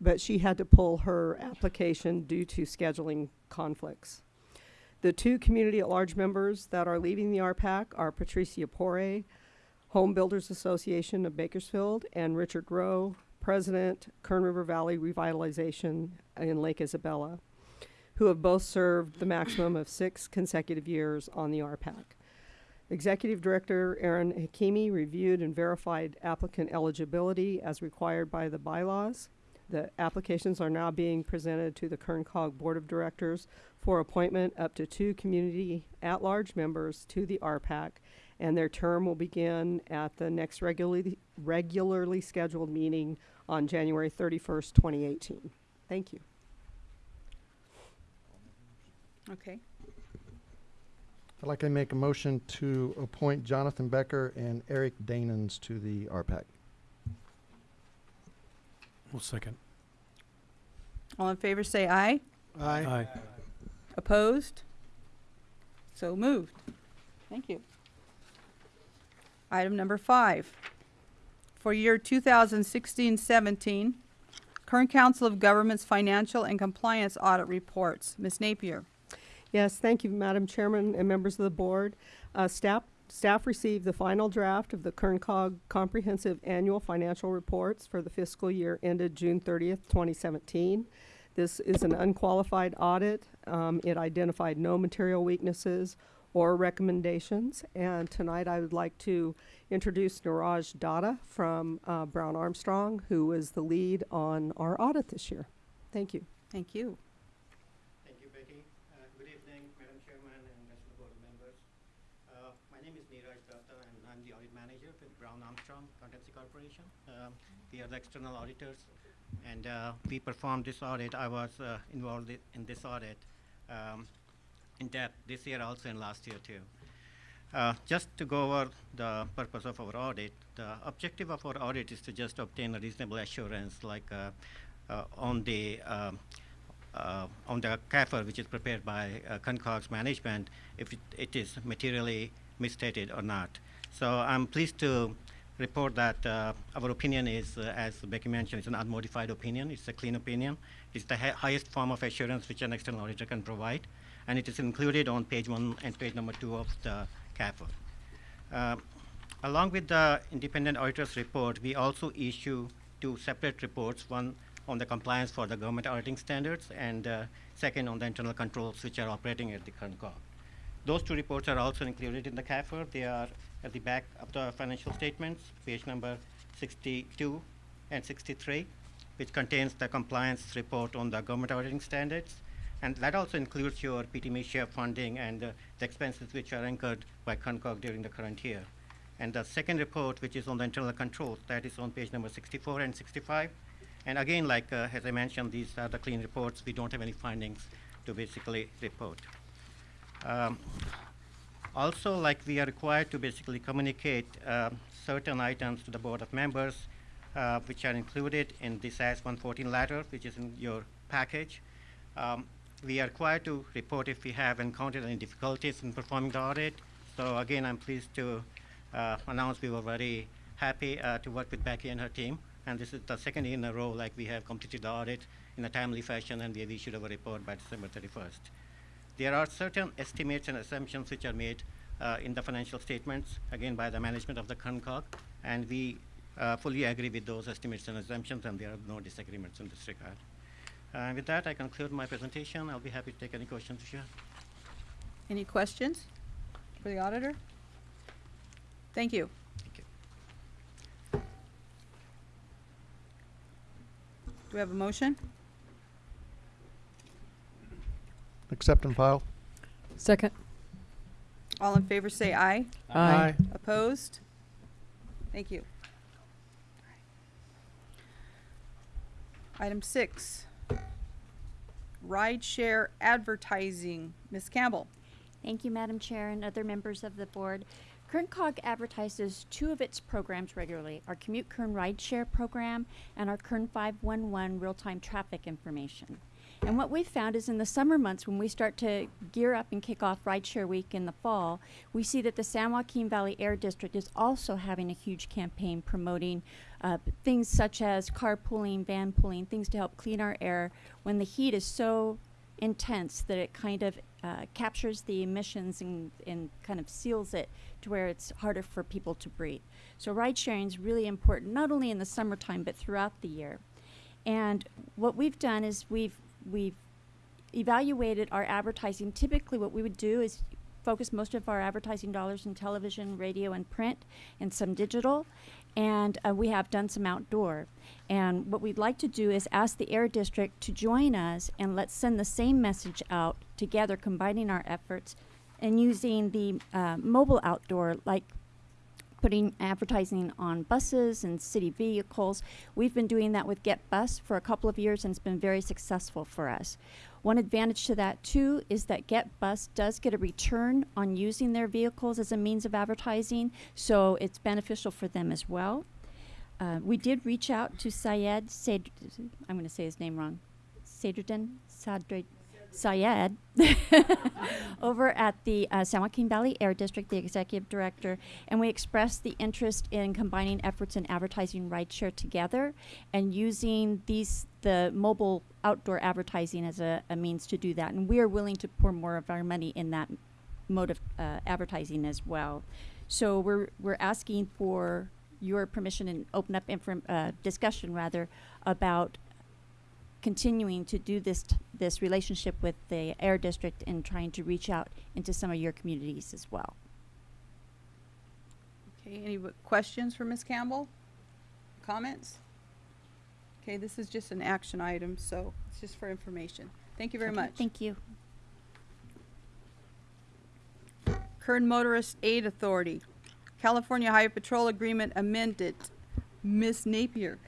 but she had to pull her application due to scheduling conflicts. The two community at large members that are leaving the RPAC are Patricia Pore, Home Builders Association of Bakersfield, and Richard Rowe, President, Kern River Valley Revitalization in Lake Isabella, who have both served the maximum of six consecutive years on the RPAC. Executive Director Ahron Hakimi reviewed and verified applicant eligibility as required by the bylaws. The applications are now being presented to the Kern Cog Board of Directors for appointment up to two community at-large members to the RPAC, and their term will begin at the next regularly, regularly scheduled meeting on January thirty-first, twenty eighteen. Thank you. Okay. I'd like to make a motion to appoint Jonathan Becker and Eric Danens to the RPAC. We'll second. All in favor say aye. Aye. Opposed? So moved. Thank you. Item number five. For year 2016-17, Kern Council of Governments Financial and Compliance Audit Reports. Ms. Napier. Yes, thank you, Madam Chairman and members of the board. Uh, staff, staff received the final draft of the Kern Cog Comprehensive Annual Financial Reports for the fiscal year ended June thirtieth, twenty seventeen. This is an unqualified audit. Um, it identified no material weaknesses or recommendations. And tonight I would like to introduce Niraj Datta from, uh, Brown Armstrong, who is the lead on our audit this year. Thank you. Thank you. Thank you, Betty. Uh, Good evening, Madam Chairman and rest of the board members. Uh, My name is Neeraj Datta, and I'm the audit manager with Brown Armstrong Accountancy Corporation. Um, We are the external auditors, and uh, we performed this audit. I was uh, involved in this audit um, in depth this year also and last year too. Uh, Just to go over the purpose of our audit, the objective of our audit is to just obtain a reasonable assurance, like uh, uh, on the um, uh, on the CAFR, which is prepared by Kern COG's management, if it, it is materially misstated or not. So I'm pleased to report that uh, our opinion is, uh, as Becky mentioned, it's an unmodified opinion. It's a clean opinion. It's the hi- highest form of assurance which an external auditor can provide, and it is included on page one and page number two of the CAFR. Uh, Along with the independent auditor's report, we also issue two separate reports, one on the compliance for the government auditing standards, and uh, second on the internal controls which are operating at the Kern COG. Those two reports are also included in the CAFR. They are at the back of the financial statements, page number 62 and 63, which contains the compliance report on the government auditing standards. And that also includes your PTME share funding and uh, the expenses which are incurred by Kern COG during the current year. And the second report, which is on the internal controls, that is on page number 64 and 65. And again, like uh, as I mentioned, these are the clean reports. We don't have any findings to basically report. Um, also, like we are required to basically communicate um, certain items to the board of members, uh, which are included in this AS 114 letter, which is in your package. Um, we are required to report if we have encountered any difficulties in performing the audit. So again, I'm pleased to uh, announce we were very happy uh, to work with Becky and her team. And this is the second year in a row, like we have completed the audit in a timely fashion, and we have issued our report by December 31st. There are certain estimates and assumptions which are made uh, in the financial statements, again by the management of the Kern COG, and we uh, fully agree with those estimates and assumptions, and there are no disagreements in this regard. Uh, with that, I conclude my presentation. I'll be happy to take any questions if you have. Any questions for the auditor? Thank you. Thank you. Do we have a motion? Accept and file. Second. All in favor say aye. Aye. Opposed? Thank you. Item six, ride share advertising. Ms. Campbell. Thank you, Madam Chair and other members of the board. Kern Cog advertises two of its programs regularly, our Commute Kern Rideshare program and our Kern 511 real-time traffic information. And what we've found is in the summer months, when we start to gear up and kick off Rideshare Week in the fall, we see that the San Joaquin Valley Air District is also having a huge campaign promoting uh, things such as carpooling, van pooling, things to help clean our air when the heat is so intense that it kind of uh, captures the emissions and, and kind of seals it to where it's harder for people to breathe. So ride sharing is really important, not only in the summertime, but throughout the year. And what we've done is we've, we've evaluated our advertising. Typically what we would do is focus most of our advertising dollars in television, radio, and print, and some digital. And uh, we have done some outdoor. And what we'd like to do is ask the Air District to join us and let's send the same message out together, combining our efforts and using the uh, mobile outdoor, like putting advertising on buses and city vehicles. We've been doing that with Get Bus for a couple of years and it's been very successful for us. One advantage to that too is that Get Bus does get a return on using their vehicles as a means of advertising, so it's beneficial for them as well. Uh, we did reach out to Syed Said, I'm going to say his name wrong, Sadruddin Sadr Syed *laughs* over at the uh, San Joaquin Valley Air District, the executive director, and we expressed the interest in combining efforts in advertising rideshare together and using these the mobile outdoor advertising as a, a means to do that. And we are willing to pour more of our money in that mode of uh, advertising as well. So we're we're asking for your permission and open up uh, discussion rather about continuing to do this t- this relationship with the air district and trying to reach out into some of your communities as well. Okay, any questions for Ms. Campbell? Comments? Okay, this is just an action item, so it's just for information. Thank you very Okay, much. Thank you. Kern Motorist Aid Authority, California Highway Patrol Agreement amended. Ms. Napier.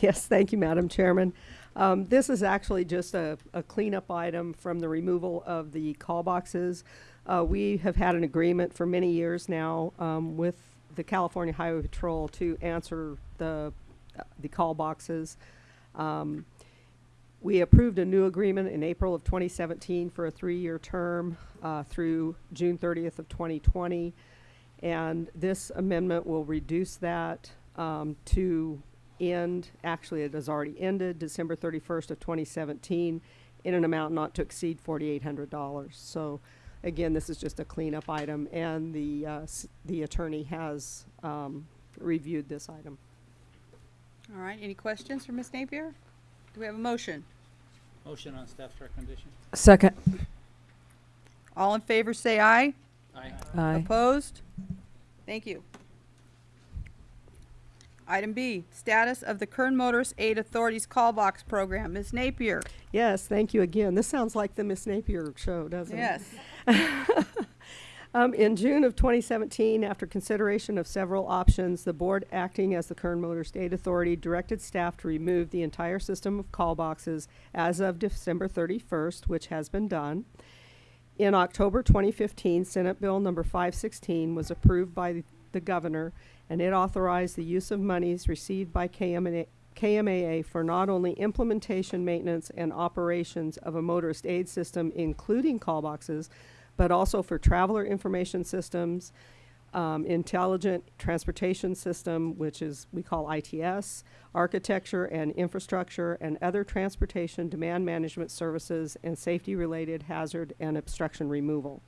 Yes, thank you, Madam Chairman. Um, this is actually just a, a cleanup item from the removal of the call boxes. Uh, we have had an agreement for many years now um, with the California Highway Patrol to answer the uh, the call boxes. Um, we approved a new agreement in April of 2017 for a three-year term uh, through June 30th of 2020, and this amendment will reduce that um, to end. Actually, it has already ended December 31st of 2017 in an amount not to exceed $4,800. So, again, this is just a cleanup item, and the uh, s- the attorney has um, reviewed this item. All right, any questions for Ms. Napier? Do we have a motion? Motion on staff's recommendation. Second. All in favor, say aye. Aye. Aye. Opposed? Thank you. Item B, status of the Kern Motorist Aid Authority's call box program. Ms. Napier? Yes, thank you again. This sounds like the Miss Napier show, doesn't it? Yes. *laughs* Um, in June of 2017, after consideration of several options, the board acting as the Kern Motorist Aid Authority directed staff to remove the entire system of call boxes as of December 31st, which has been done. In October 2015, Senate Bill number 516 was approved by the governor, and it authorized the use of monies received by KMA, KMAA for not only implementation, maintenance, and operations of a motorist aid system, including call boxes, but also for traveler information systems, um, intelligent transportation system, which is we call ITS, architecture and infrastructure, and other transportation demand management services and safety-related hazard and obstruction removal.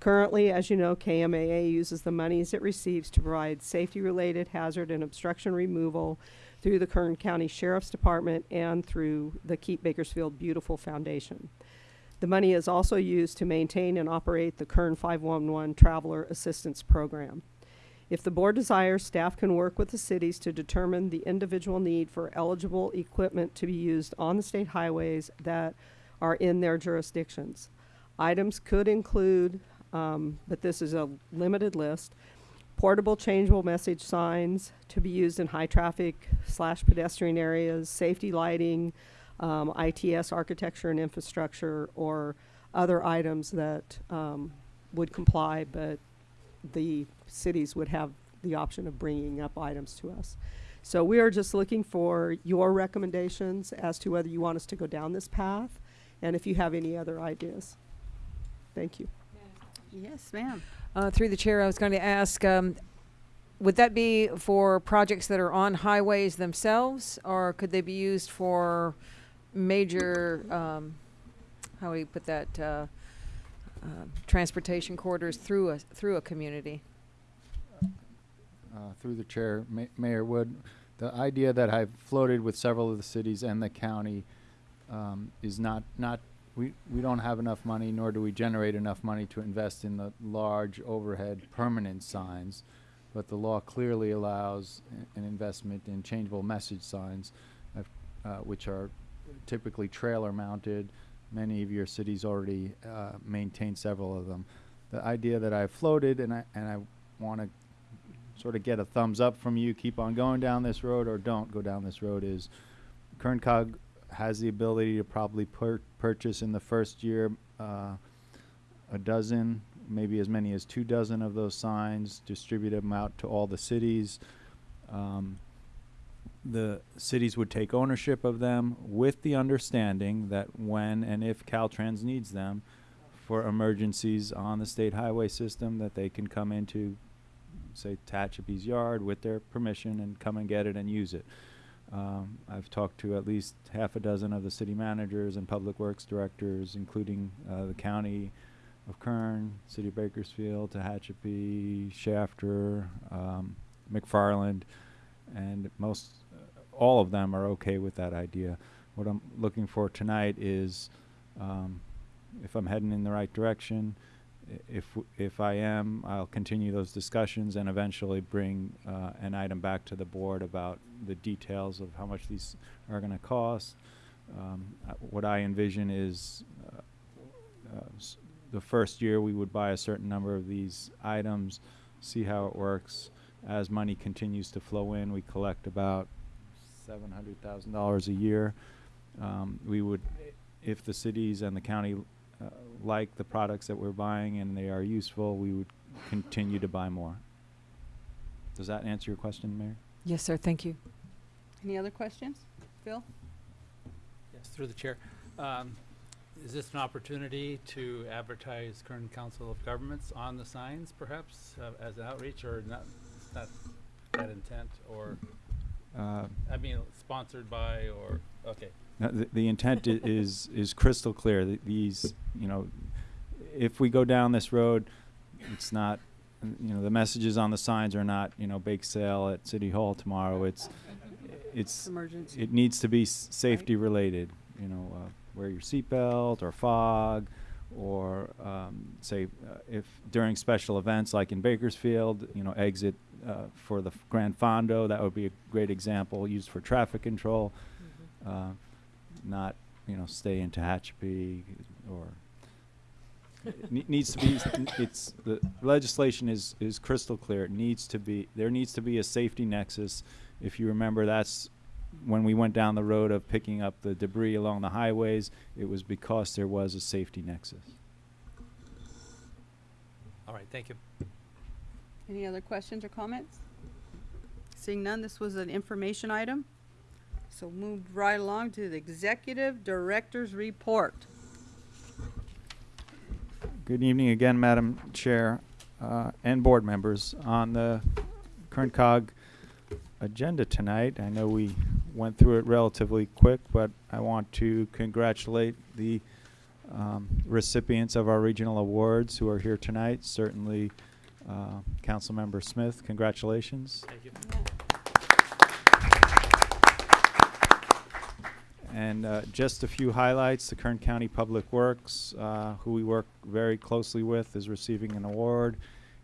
Currently, as you know, KMAA uses the monies it receives to provide safety-related hazard and obstruction removal through the Kern County Sheriff's Department and through the Keep Bakersfield Beautiful Foundation. The money is also used to maintain and operate the Kern 511 Traveler Assistance Program. If the board desires, staff can work with the cities to determine the individual need for eligible equipment to be used on the state highways that are in their jurisdictions. Items could include, um, but this is a limited list, portable changeable message signs to be used in high traffic slash pedestrian areas, safety lighting, um, ITS architecture and infrastructure, or other items that um, would comply, but the cities would have the option of bringing up items to us. So we are just looking for your recommendations as to whether you want us to go down this path, and if you have any other ideas. Thank you. Yes, ma'am. Uh, through the chair, I was going to ask, um, would that be for projects that are on highways themselves, or could they be used for major, um, how do you put that, uh, uh, transportation corridors through a, through a community? Uh, through the chair, Ma- Mayor Wood, the idea that I've floated with several of the cities and the county um, is not not we, we don't have enough money, nor do we generate enough money to invest in the large overhead permanent signs. But the law clearly allows an investment in changeable message signs, uh, uh, which are typically trailer mounted. Many of your cities already uh, maintain several of them. The idea that I floated, and I, and I want to sort of get a thumbs up from you, keep on going down this road or don't go down this road, is Kern Cog has the ability to probably pur- purchase in the first year uh, a dozen, maybe as many as two dozen of those signs, distribute them out to all the cities. Um, the cities would take ownership of them with the understanding that when and if Caltrans needs them for emergencies on the state highway system, that they can come into, say, Tehachapi's yard with their permission and come and get it and use it. Um, I've talked to at least half a dozen of the city managers and public works directors, including uh, the county of Kern, city of Bakersfield, Tehachapi, Shafter, um, McFarland, and most, uh, all of them are okay with that idea. What I'm looking for tonight is, um, if I'm heading in the right direction, if if I am, I'll continue those discussions and eventually bring uh, an item back to the board about the details of how much these are going to cost. Um, uh, what I envision is uh, uh, the first year we would buy a certain number of these items, see how it works. As money continues to flow in, we collect about seven hundred thousand dollars a year. Um, we would, if the cities and the county uh, like the products that we're buying and they are useful, we would continue to buy more. Does that answer your question, Mayor? Yes, sir. Thank you. Any other questions? Phil? Yes, through the chair. Um, Is this an opportunity to advertise Kern Council of Governments on the signs perhaps uh, as an outreach or not, not that intent or, Uh, I mean, sponsored by or, okay. No, the, the intent i- is, is crystal clear. Th- These, you know, if we go down this road, it's not, you know, the messages on the signs are not, you know, bake sale at City Hall tomorrow. It's, it's, Emergency. it needs to be s- safety related, you know, uh, wear your seatbelt or fog, or, um, say, uh, if during special events like in Bakersfield, you know, exit, uh, for the Gran Fondo, that would be a great example, used for traffic control. Uh, not, you know, stay in Tehachapi or it needs to be, it's, the legislation is, is crystal clear. It needs to be, there needs to be a safety nexus. If you remember, that's when we went down the road of picking up the debris along the highways, it was because there was a safety nexus. All right, thank you. Any other questions or comments? Seeing none, this was an information item. So move right along to the Executive Director's Report. Good evening again, Madam Chair, uh, and board members. On the Kern COG agenda tonight, I know we went through it relatively quick, but I want to congratulate the um, recipients of our regional awards who are here tonight. Certainly, uh, Councilmember Smith, congratulations. Thank you. And uh, just a few highlights, the Kern County Public Works, uh, who we work very closely with, is receiving an award.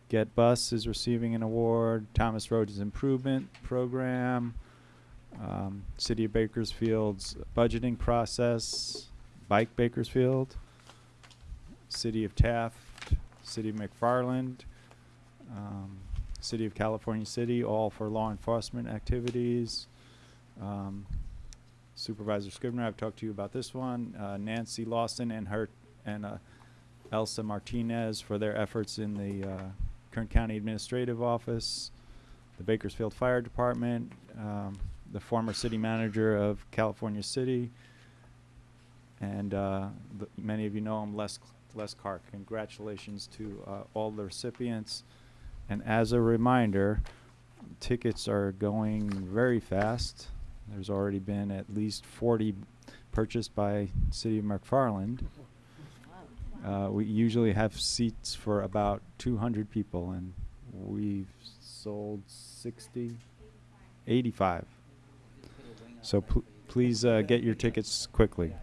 Get Bus is receiving an award. Thomas Roads Improvement Program. Um, City of Bakersfield's budgeting process. Bike Bakersfield. City of Taft. City of McFarland. Um, City of California City, all for law enforcement activities. Um, Supervisor Scrivner, I've talked to you about this one. Uh, Nancy Lawson and her and uh, Elsa Martinez for their efforts in the uh, Kern County Administrative Office, the Bakersfield Fire Department, um, the former city manager of California City, and uh, many of you know him, Les Les Carr. Congratulations to uh, all the recipients. And as a reminder, tickets are going very fast. There's already been at least 40 purchased by City of McFarland. Uh, we usually have seats for about 200 people, and we've sold 60, 85. So pl- please uh, get your tickets quickly.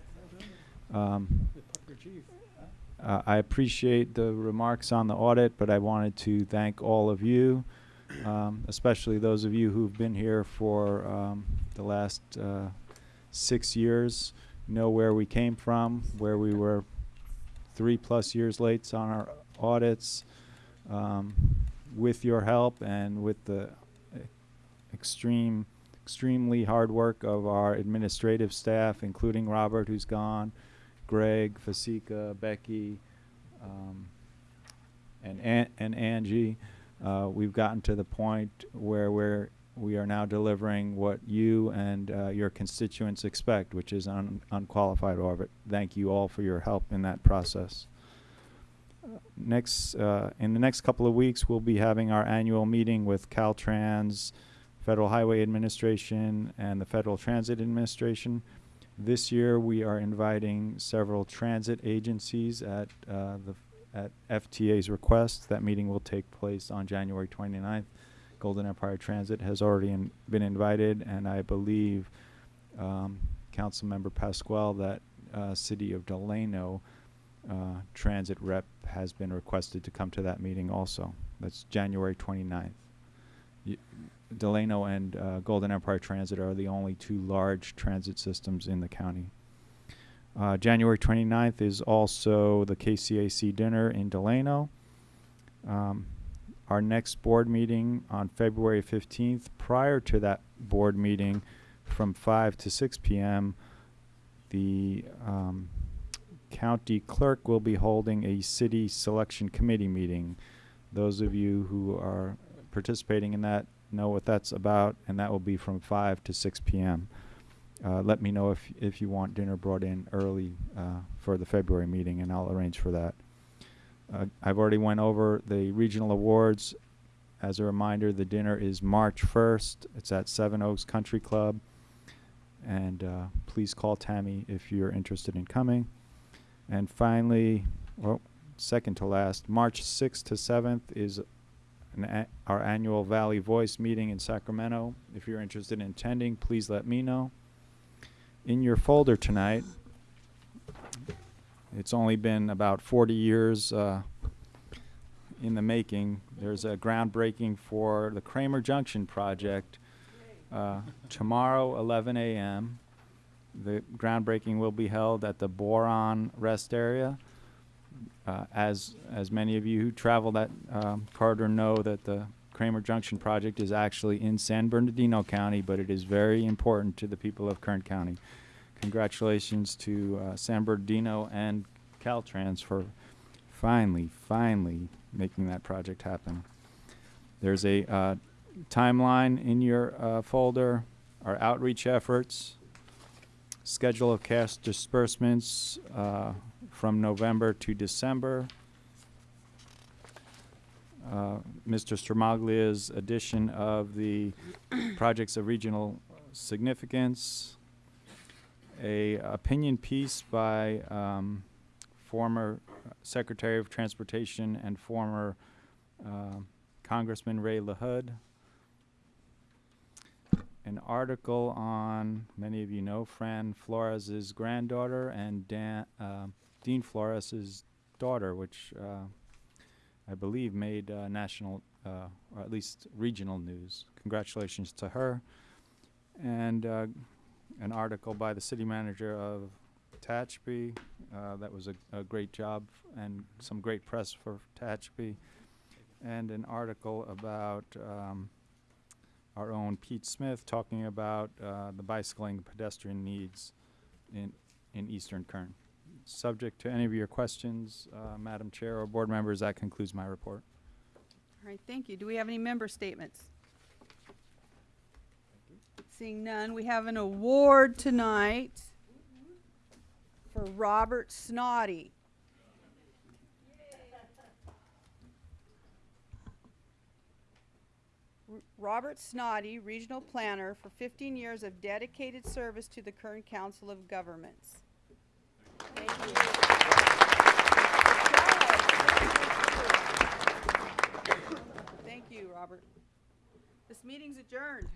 Um, Uh, I appreciate the remarks on the audit, but I wanted to thank all of you, um, especially those of you who've been here for um, the last uh, six years, know where we came from, where we were three plus years late on our audits. Um, with your help and with the extreme, extremely hard work of our administrative staff, including Robert, who's gone, Greg, Fasika, Becky, um, and An- and Angie, uh, we've gotten to the point where we're we are now delivering what you and uh, your constituents expect, which is un- unqualified audit. Thank you all for your help in that process. Next, uh, in the next couple of weeks, we'll be having our annual meeting with Caltrans, Federal Highway Administration, and the Federal Transit Administration. This year, we are inviting several transit agencies at uh, the at FTA's request. That meeting will take place on January 29th. Golden Empire Transit has already in, been invited, and I believe um, Councilmember Pasquale that uh, City of Delano uh, transit rep has been requested to come to that meeting also. That's January 29th. Y- Delano and uh, Golden Empire Transit are the only two large transit systems in the county. Uh, January 29th is also the KCAC dinner in Delano. Um, our next board meeting on February 15th, prior to that board meeting from 5 to 6 p.m., the um, county clerk will be holding a city selection committee meeting. Those of you who are participating in that know what that's about, and that will be from 5 to 6 p.m. Uh, let me know if, if you want dinner brought in early uh, for the February meeting, and I'll arrange for that. Uh, I've already went over the regional awards. As a reminder, the dinner is March 1st. It's at Seven Oaks Country Club. And uh, please call Tammy if you're interested in coming. And finally, well, second to last, March 6th to 7th is an our annual Valley Voice meeting in Sacramento. If you're interested in attending, please let me know. In your folder tonight, it's only been about 40 years uh, in the making. There's a groundbreaking for the Kramer Junction project uh, tomorrow, 11 a.m. The groundbreaking will be held at the Boron Rest Area. Uh, as as many of you who travel that um, corridor know, that the Kramer Junction project is actually in San Bernardino County, but it is very important to the people of Kern County. Congratulations to uh, San Bernardino and Caltrans for finally, finally making that project happen. There's a uh, timeline in your uh, folder, our outreach efforts, schedule of cash disbursements uh, from November to December. Uh, Mr. Stramaglia's addition of the projects of regional significance, a opinion piece by um, former Secretary of Transportation and former uh, Congressman Ray LaHood, an article on, many of you know, Fran Flores' granddaughter and Dan, uh, Dean Flores' daughter, which uh, I believe made uh, national, uh, or at least regional news. Congratulations to her. And uh, an article by the city manager of Tehachapi. Uh, that was a, a great job and some great press for Tehachapi. And an article about um, our own Pete Smith talking about uh, the bicycling pedestrian needs in, in Eastern Kern. Subject to any of your questions, uh, Madam Chair or board members, that concludes my report. All right, thank you. Do we have any member statements? Seeing none, we have an award tonight for Robert Snoddy. Robert Snoddy, Regional Planner, for 15 years of dedicated service to the Kern Council of Governments. Thank you. Thank you, Robert. This meeting's adjourned.